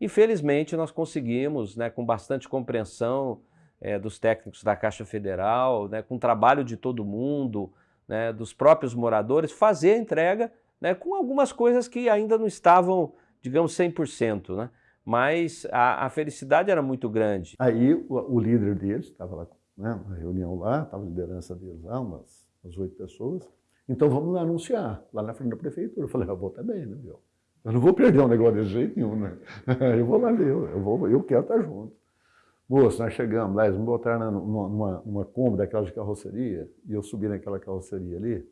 [SPEAKER 52] Infelizmente, nós conseguimos, né, com bastante compreensão é, dos técnicos da Caixa Federal, né, com o trabalho de todo mundo, né, dos próprios moradores, fazer a entrega né, com algumas coisas que ainda não estavam, digamos, 100%. Né? Mas a, a felicidade era muito grande.
[SPEAKER 49] Aí o, o líder deles estava lá né, uma reunião lá, estava a liderança deles lá, umas, umas oito pessoas. Então vamos lá anunciar, lá na frente da prefeitura. Eu falei, eu vou também, né, meu? Eu não vou perder um negócio desse jeito nenhum, né? Eu vou lá ver, eu, vou, eu quero estar junto. Moço, nós chegamos lá, eles me botaram numa, numa, numa Kombi daquela de carroceria, e eu subi naquela carroceria ali,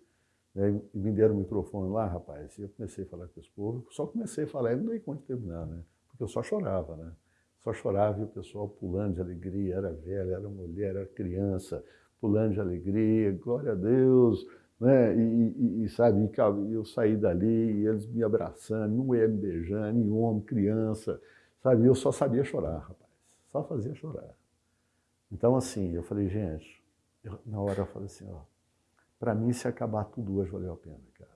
[SPEAKER 49] né, e me deram o microfone lá, rapaz, e eu comecei a falar com esse povo, só comecei a falar, e não dei conta de terminar, né? Porque eu só chorava, né? Só chorava e o pessoal pulando de alegria, era velha, era mulher, era criança, pulando de alegria, glória a Deus, né? E, e, e sabe, e eu saí dali, e eles me abraçando, ia me beijando, nem homem, criança, sabe? Eu só sabia chorar, rapaz, só fazia chorar. Então, assim, eu falei, gente, eu, na hora eu falei assim, ó, para mim, se acabar tudo hoje, valeu a pena, cara.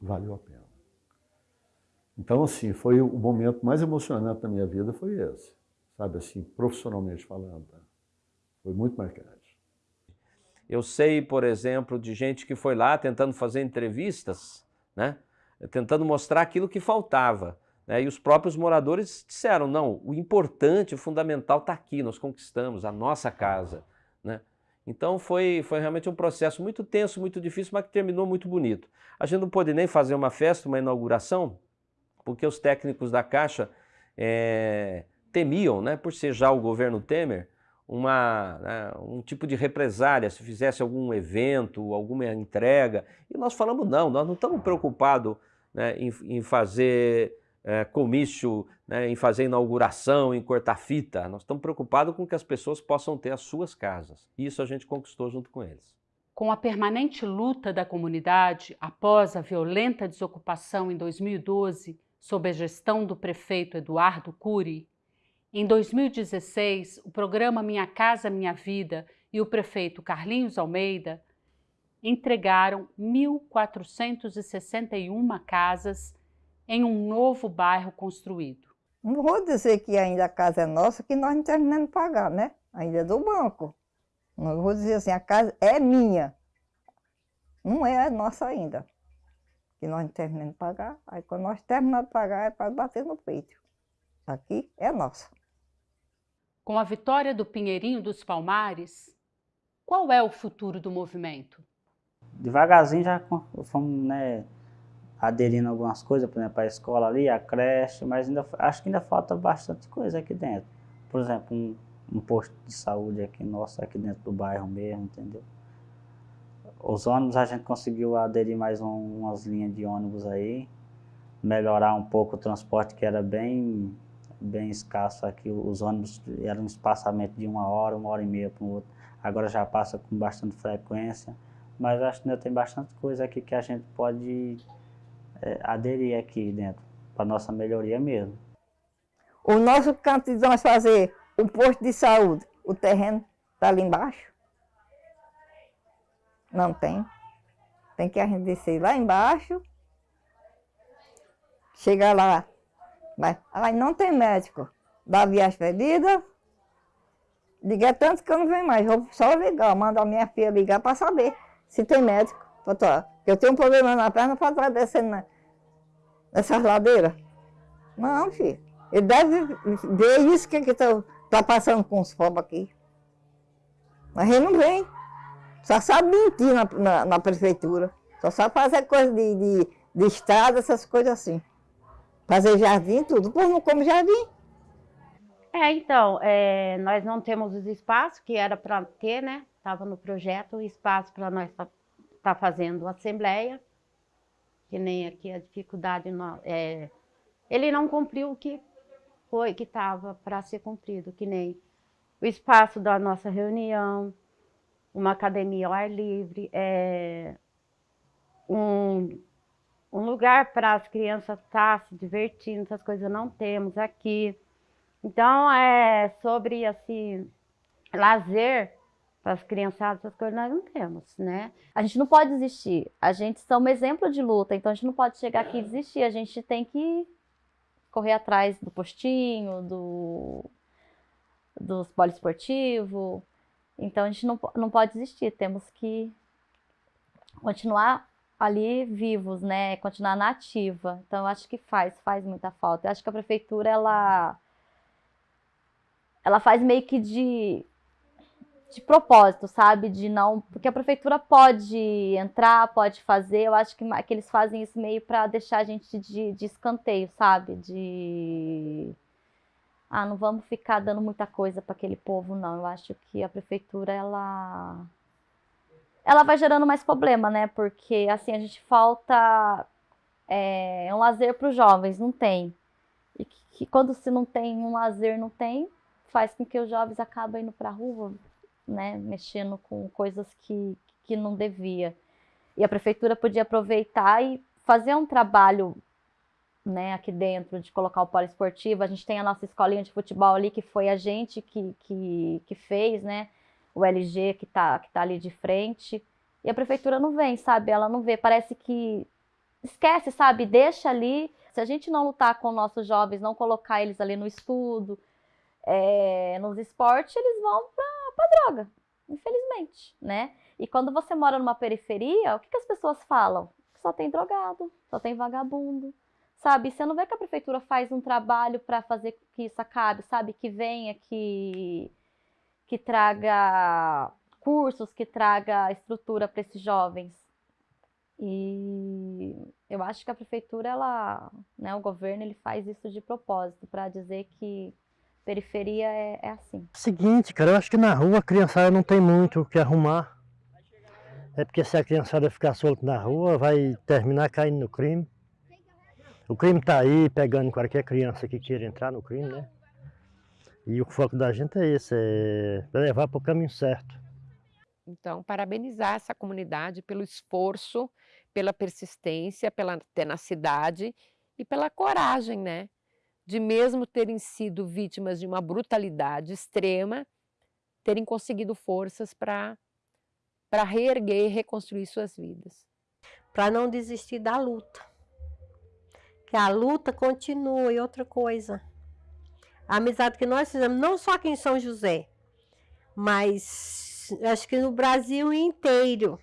[SPEAKER 49] Valeu a pena. Então, assim, foi o momento mais emocionante da minha vida, foi esse. sabe assim, profissionalmente falando. Tá? Foi muito marcante.
[SPEAKER 52] Eu sei, por exemplo, de gente que foi lá tentando fazer entrevistas, né? tentando mostrar aquilo que faltava. Né? E os próprios moradores disseram, não, o importante, o fundamental está aqui, nós conquistamos a nossa casa. Né? Então foi, foi realmente um processo muito tenso, muito difícil, mas que terminou muito bonito. A gente não pôde nem fazer uma festa, uma inauguração, porque os técnicos da Caixa é, temiam, né, por ser já o governo Temer, uma, né, um tipo de represária se fizesse algum evento, alguma entrega. E nós falamos, não, nós não estamos preocupados né, em, em, fazer é, comício, né, em fazer inauguração, em cortar fita. Nós estamos preocupados com que as pessoas possam ter as suas casas. Isso a gente conquistou junto com eles.
[SPEAKER 16] Com a permanente luta da comunidade após a violenta desocupação em 2012, sob a gestão do prefeito Eduardo Cury, em 2016, o programa Minha Casa Minha Vida e o prefeito Carlinhos Almeida entregaram 1.461 casas em um novo bairro construído.
[SPEAKER 33] Não vou dizer que ainda a casa é nossa, que nós não terminamos de pagar, né? Ainda é do banco. Não vou dizer assim, a casa é minha. Não é nossa ainda. Que nós não terminamos de pagar. Aí quando nós terminamos de pagar, é para bater no peito. Aqui é nossa.
[SPEAKER 16] Com a vitória do Pinheirinho dos Palmares, qual é o futuro do movimento?
[SPEAKER 27] Devagarzinho já fomos né, aderindo algumas coisas, por exemplo, a escola ali, a creche, mas ainda, acho que ainda falta bastante coisa aqui dentro. Por exemplo, um, um posto de saúde aqui nosso, aqui dentro do bairro mesmo, entendeu? Os ônibus a gente conseguiu aderir mais um, umas linhas de ônibus aí, melhorar um pouco o transporte que era bem bem escasso aqui. Os ônibus eram um espaçamento de uma hora, uma hora e meia para o outro. Agora já passa com bastante frequência. Mas acho que ainda tem bastante coisa aqui que a gente pode aderir aqui dentro, para nossa melhoria mesmo.
[SPEAKER 33] O nosso canto de nós fazer o posto de saúde, o terreno está ali embaixo? Não tem. Tem que a gente descer lá embaixo, chegar lá mas aí não tem médico. Dá viagem perdida. Liga tanto que eu não venho mais. Vou só ligar, mandar minha filha ligar para saber se tem médico. Eu tenho um problema na perna para estar descendo nessas ladeiras. Não, filho. Ele deve ver isso que está tá passando com os pobres aqui. Mas ele não vem. Só sabe mentir na, na, na prefeitura. Só sabe fazer coisa de, de, de estrada, essas coisas assim. Fazer jardim, tudo. Pois não come jardim.
[SPEAKER 13] É, então, é, nós não temos os espaços que era para ter, né? Estava no projeto o espaço para nós estar tá, tá fazendo assembleia, que nem aqui a dificuldade, não, é, ele não cumpriu o que foi, que estava para ser cumprido, que nem o espaço da nossa reunião, uma academia ao ar livre, é, um, um lugar para as crianças estar tá se divertindo, essas coisas não temos aqui. Então, é sobre, assim, lazer para as criançadas, essas coisas nós não temos, né?
[SPEAKER 14] A gente não pode desistir. A gente um exemplo de luta, então a gente não pode chegar aqui e desistir. A gente tem que correr atrás do postinho, do dos poliesportivo. Então a gente não, não pode desistir, temos que continuar ali vivos, né? Continuar na ativa. Então, eu acho que faz, faz muita falta. Eu acho que a prefeitura, ela, ela faz meio que de, de propósito, sabe? De não, porque a prefeitura pode entrar, pode fazer. Eu acho que, que eles fazem isso meio para deixar a gente de, de escanteio, sabe? De ah, não vamos ficar dando muita coisa para aquele povo, não. Eu acho que a prefeitura, ela ela vai gerando mais problema, né? Porque assim, a gente falta é, um lazer para os jovens, não tem. E que, que, quando se não tem um lazer, não tem, faz com que os jovens acabem indo para a rua, né? Mexendo com coisas que, que não devia. E a prefeitura podia aproveitar e fazer um trabalho né, aqui dentro, de colocar o poliesportivo. A gente tem a nossa escolinha de futebol ali, que foi a gente que, que, que fez, né? o LG que está que tá ali de frente. E a prefeitura não vem, sabe? Ela não vê. Parece que esquece, sabe? Deixa ali. Se a gente não lutar com nossos jovens, não colocar eles ali no estudo, é, nos esportes, eles vão para droga, infelizmente, né? E quando você mora numa periferia, o que, que as pessoas falam? Só tem drogado, só tem vagabundo, sabe? Você não vê que a prefeitura faz um trabalho para fazer que isso acabe, sabe? Que venha, que, que traga cursos, que traga estrutura para esses jovens. E eu acho que a prefeitura, ela, né, o governo, ele faz isso de propósito, para dizer que periferia é, é assim.
[SPEAKER 53] Seguinte, cara, eu acho que na rua a criançada não tem muito o que arrumar. É porque se a criançada ficar solta na rua, vai terminar caindo no crime. O crime está aí, pegando qualquer criança que queira entrar no crime, né? E o foco da gente é esse, é levar para o caminho certo.
[SPEAKER 51] Então, parabenizar essa comunidade pelo esforço, pela persistência, pela tenacidade e pela coragem, né? De mesmo terem sido vítimas de uma brutalidade extrema, terem conseguido forças para reerguer e reconstruir suas vidas.
[SPEAKER 11] Para não desistir da luta. Que a luta continua e outra coisa. A amizade que nós fizemos, não só aqui em São José, mas acho que no Brasil inteiro.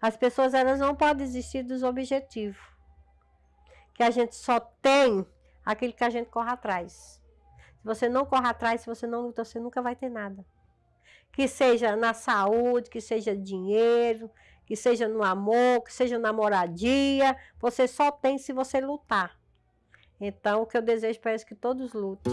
[SPEAKER 11] As pessoas elas não podem desistir dos objetivos. Que a gente só tem aquilo que a gente corre atrás. Se você não corre atrás, se você não luta, você nunca vai ter nada que seja na saúde, que seja dinheiro, que seja no amor, que seja na moradia, você só tem se você lutar. Então, o que eu desejo para eles é que todos lutem.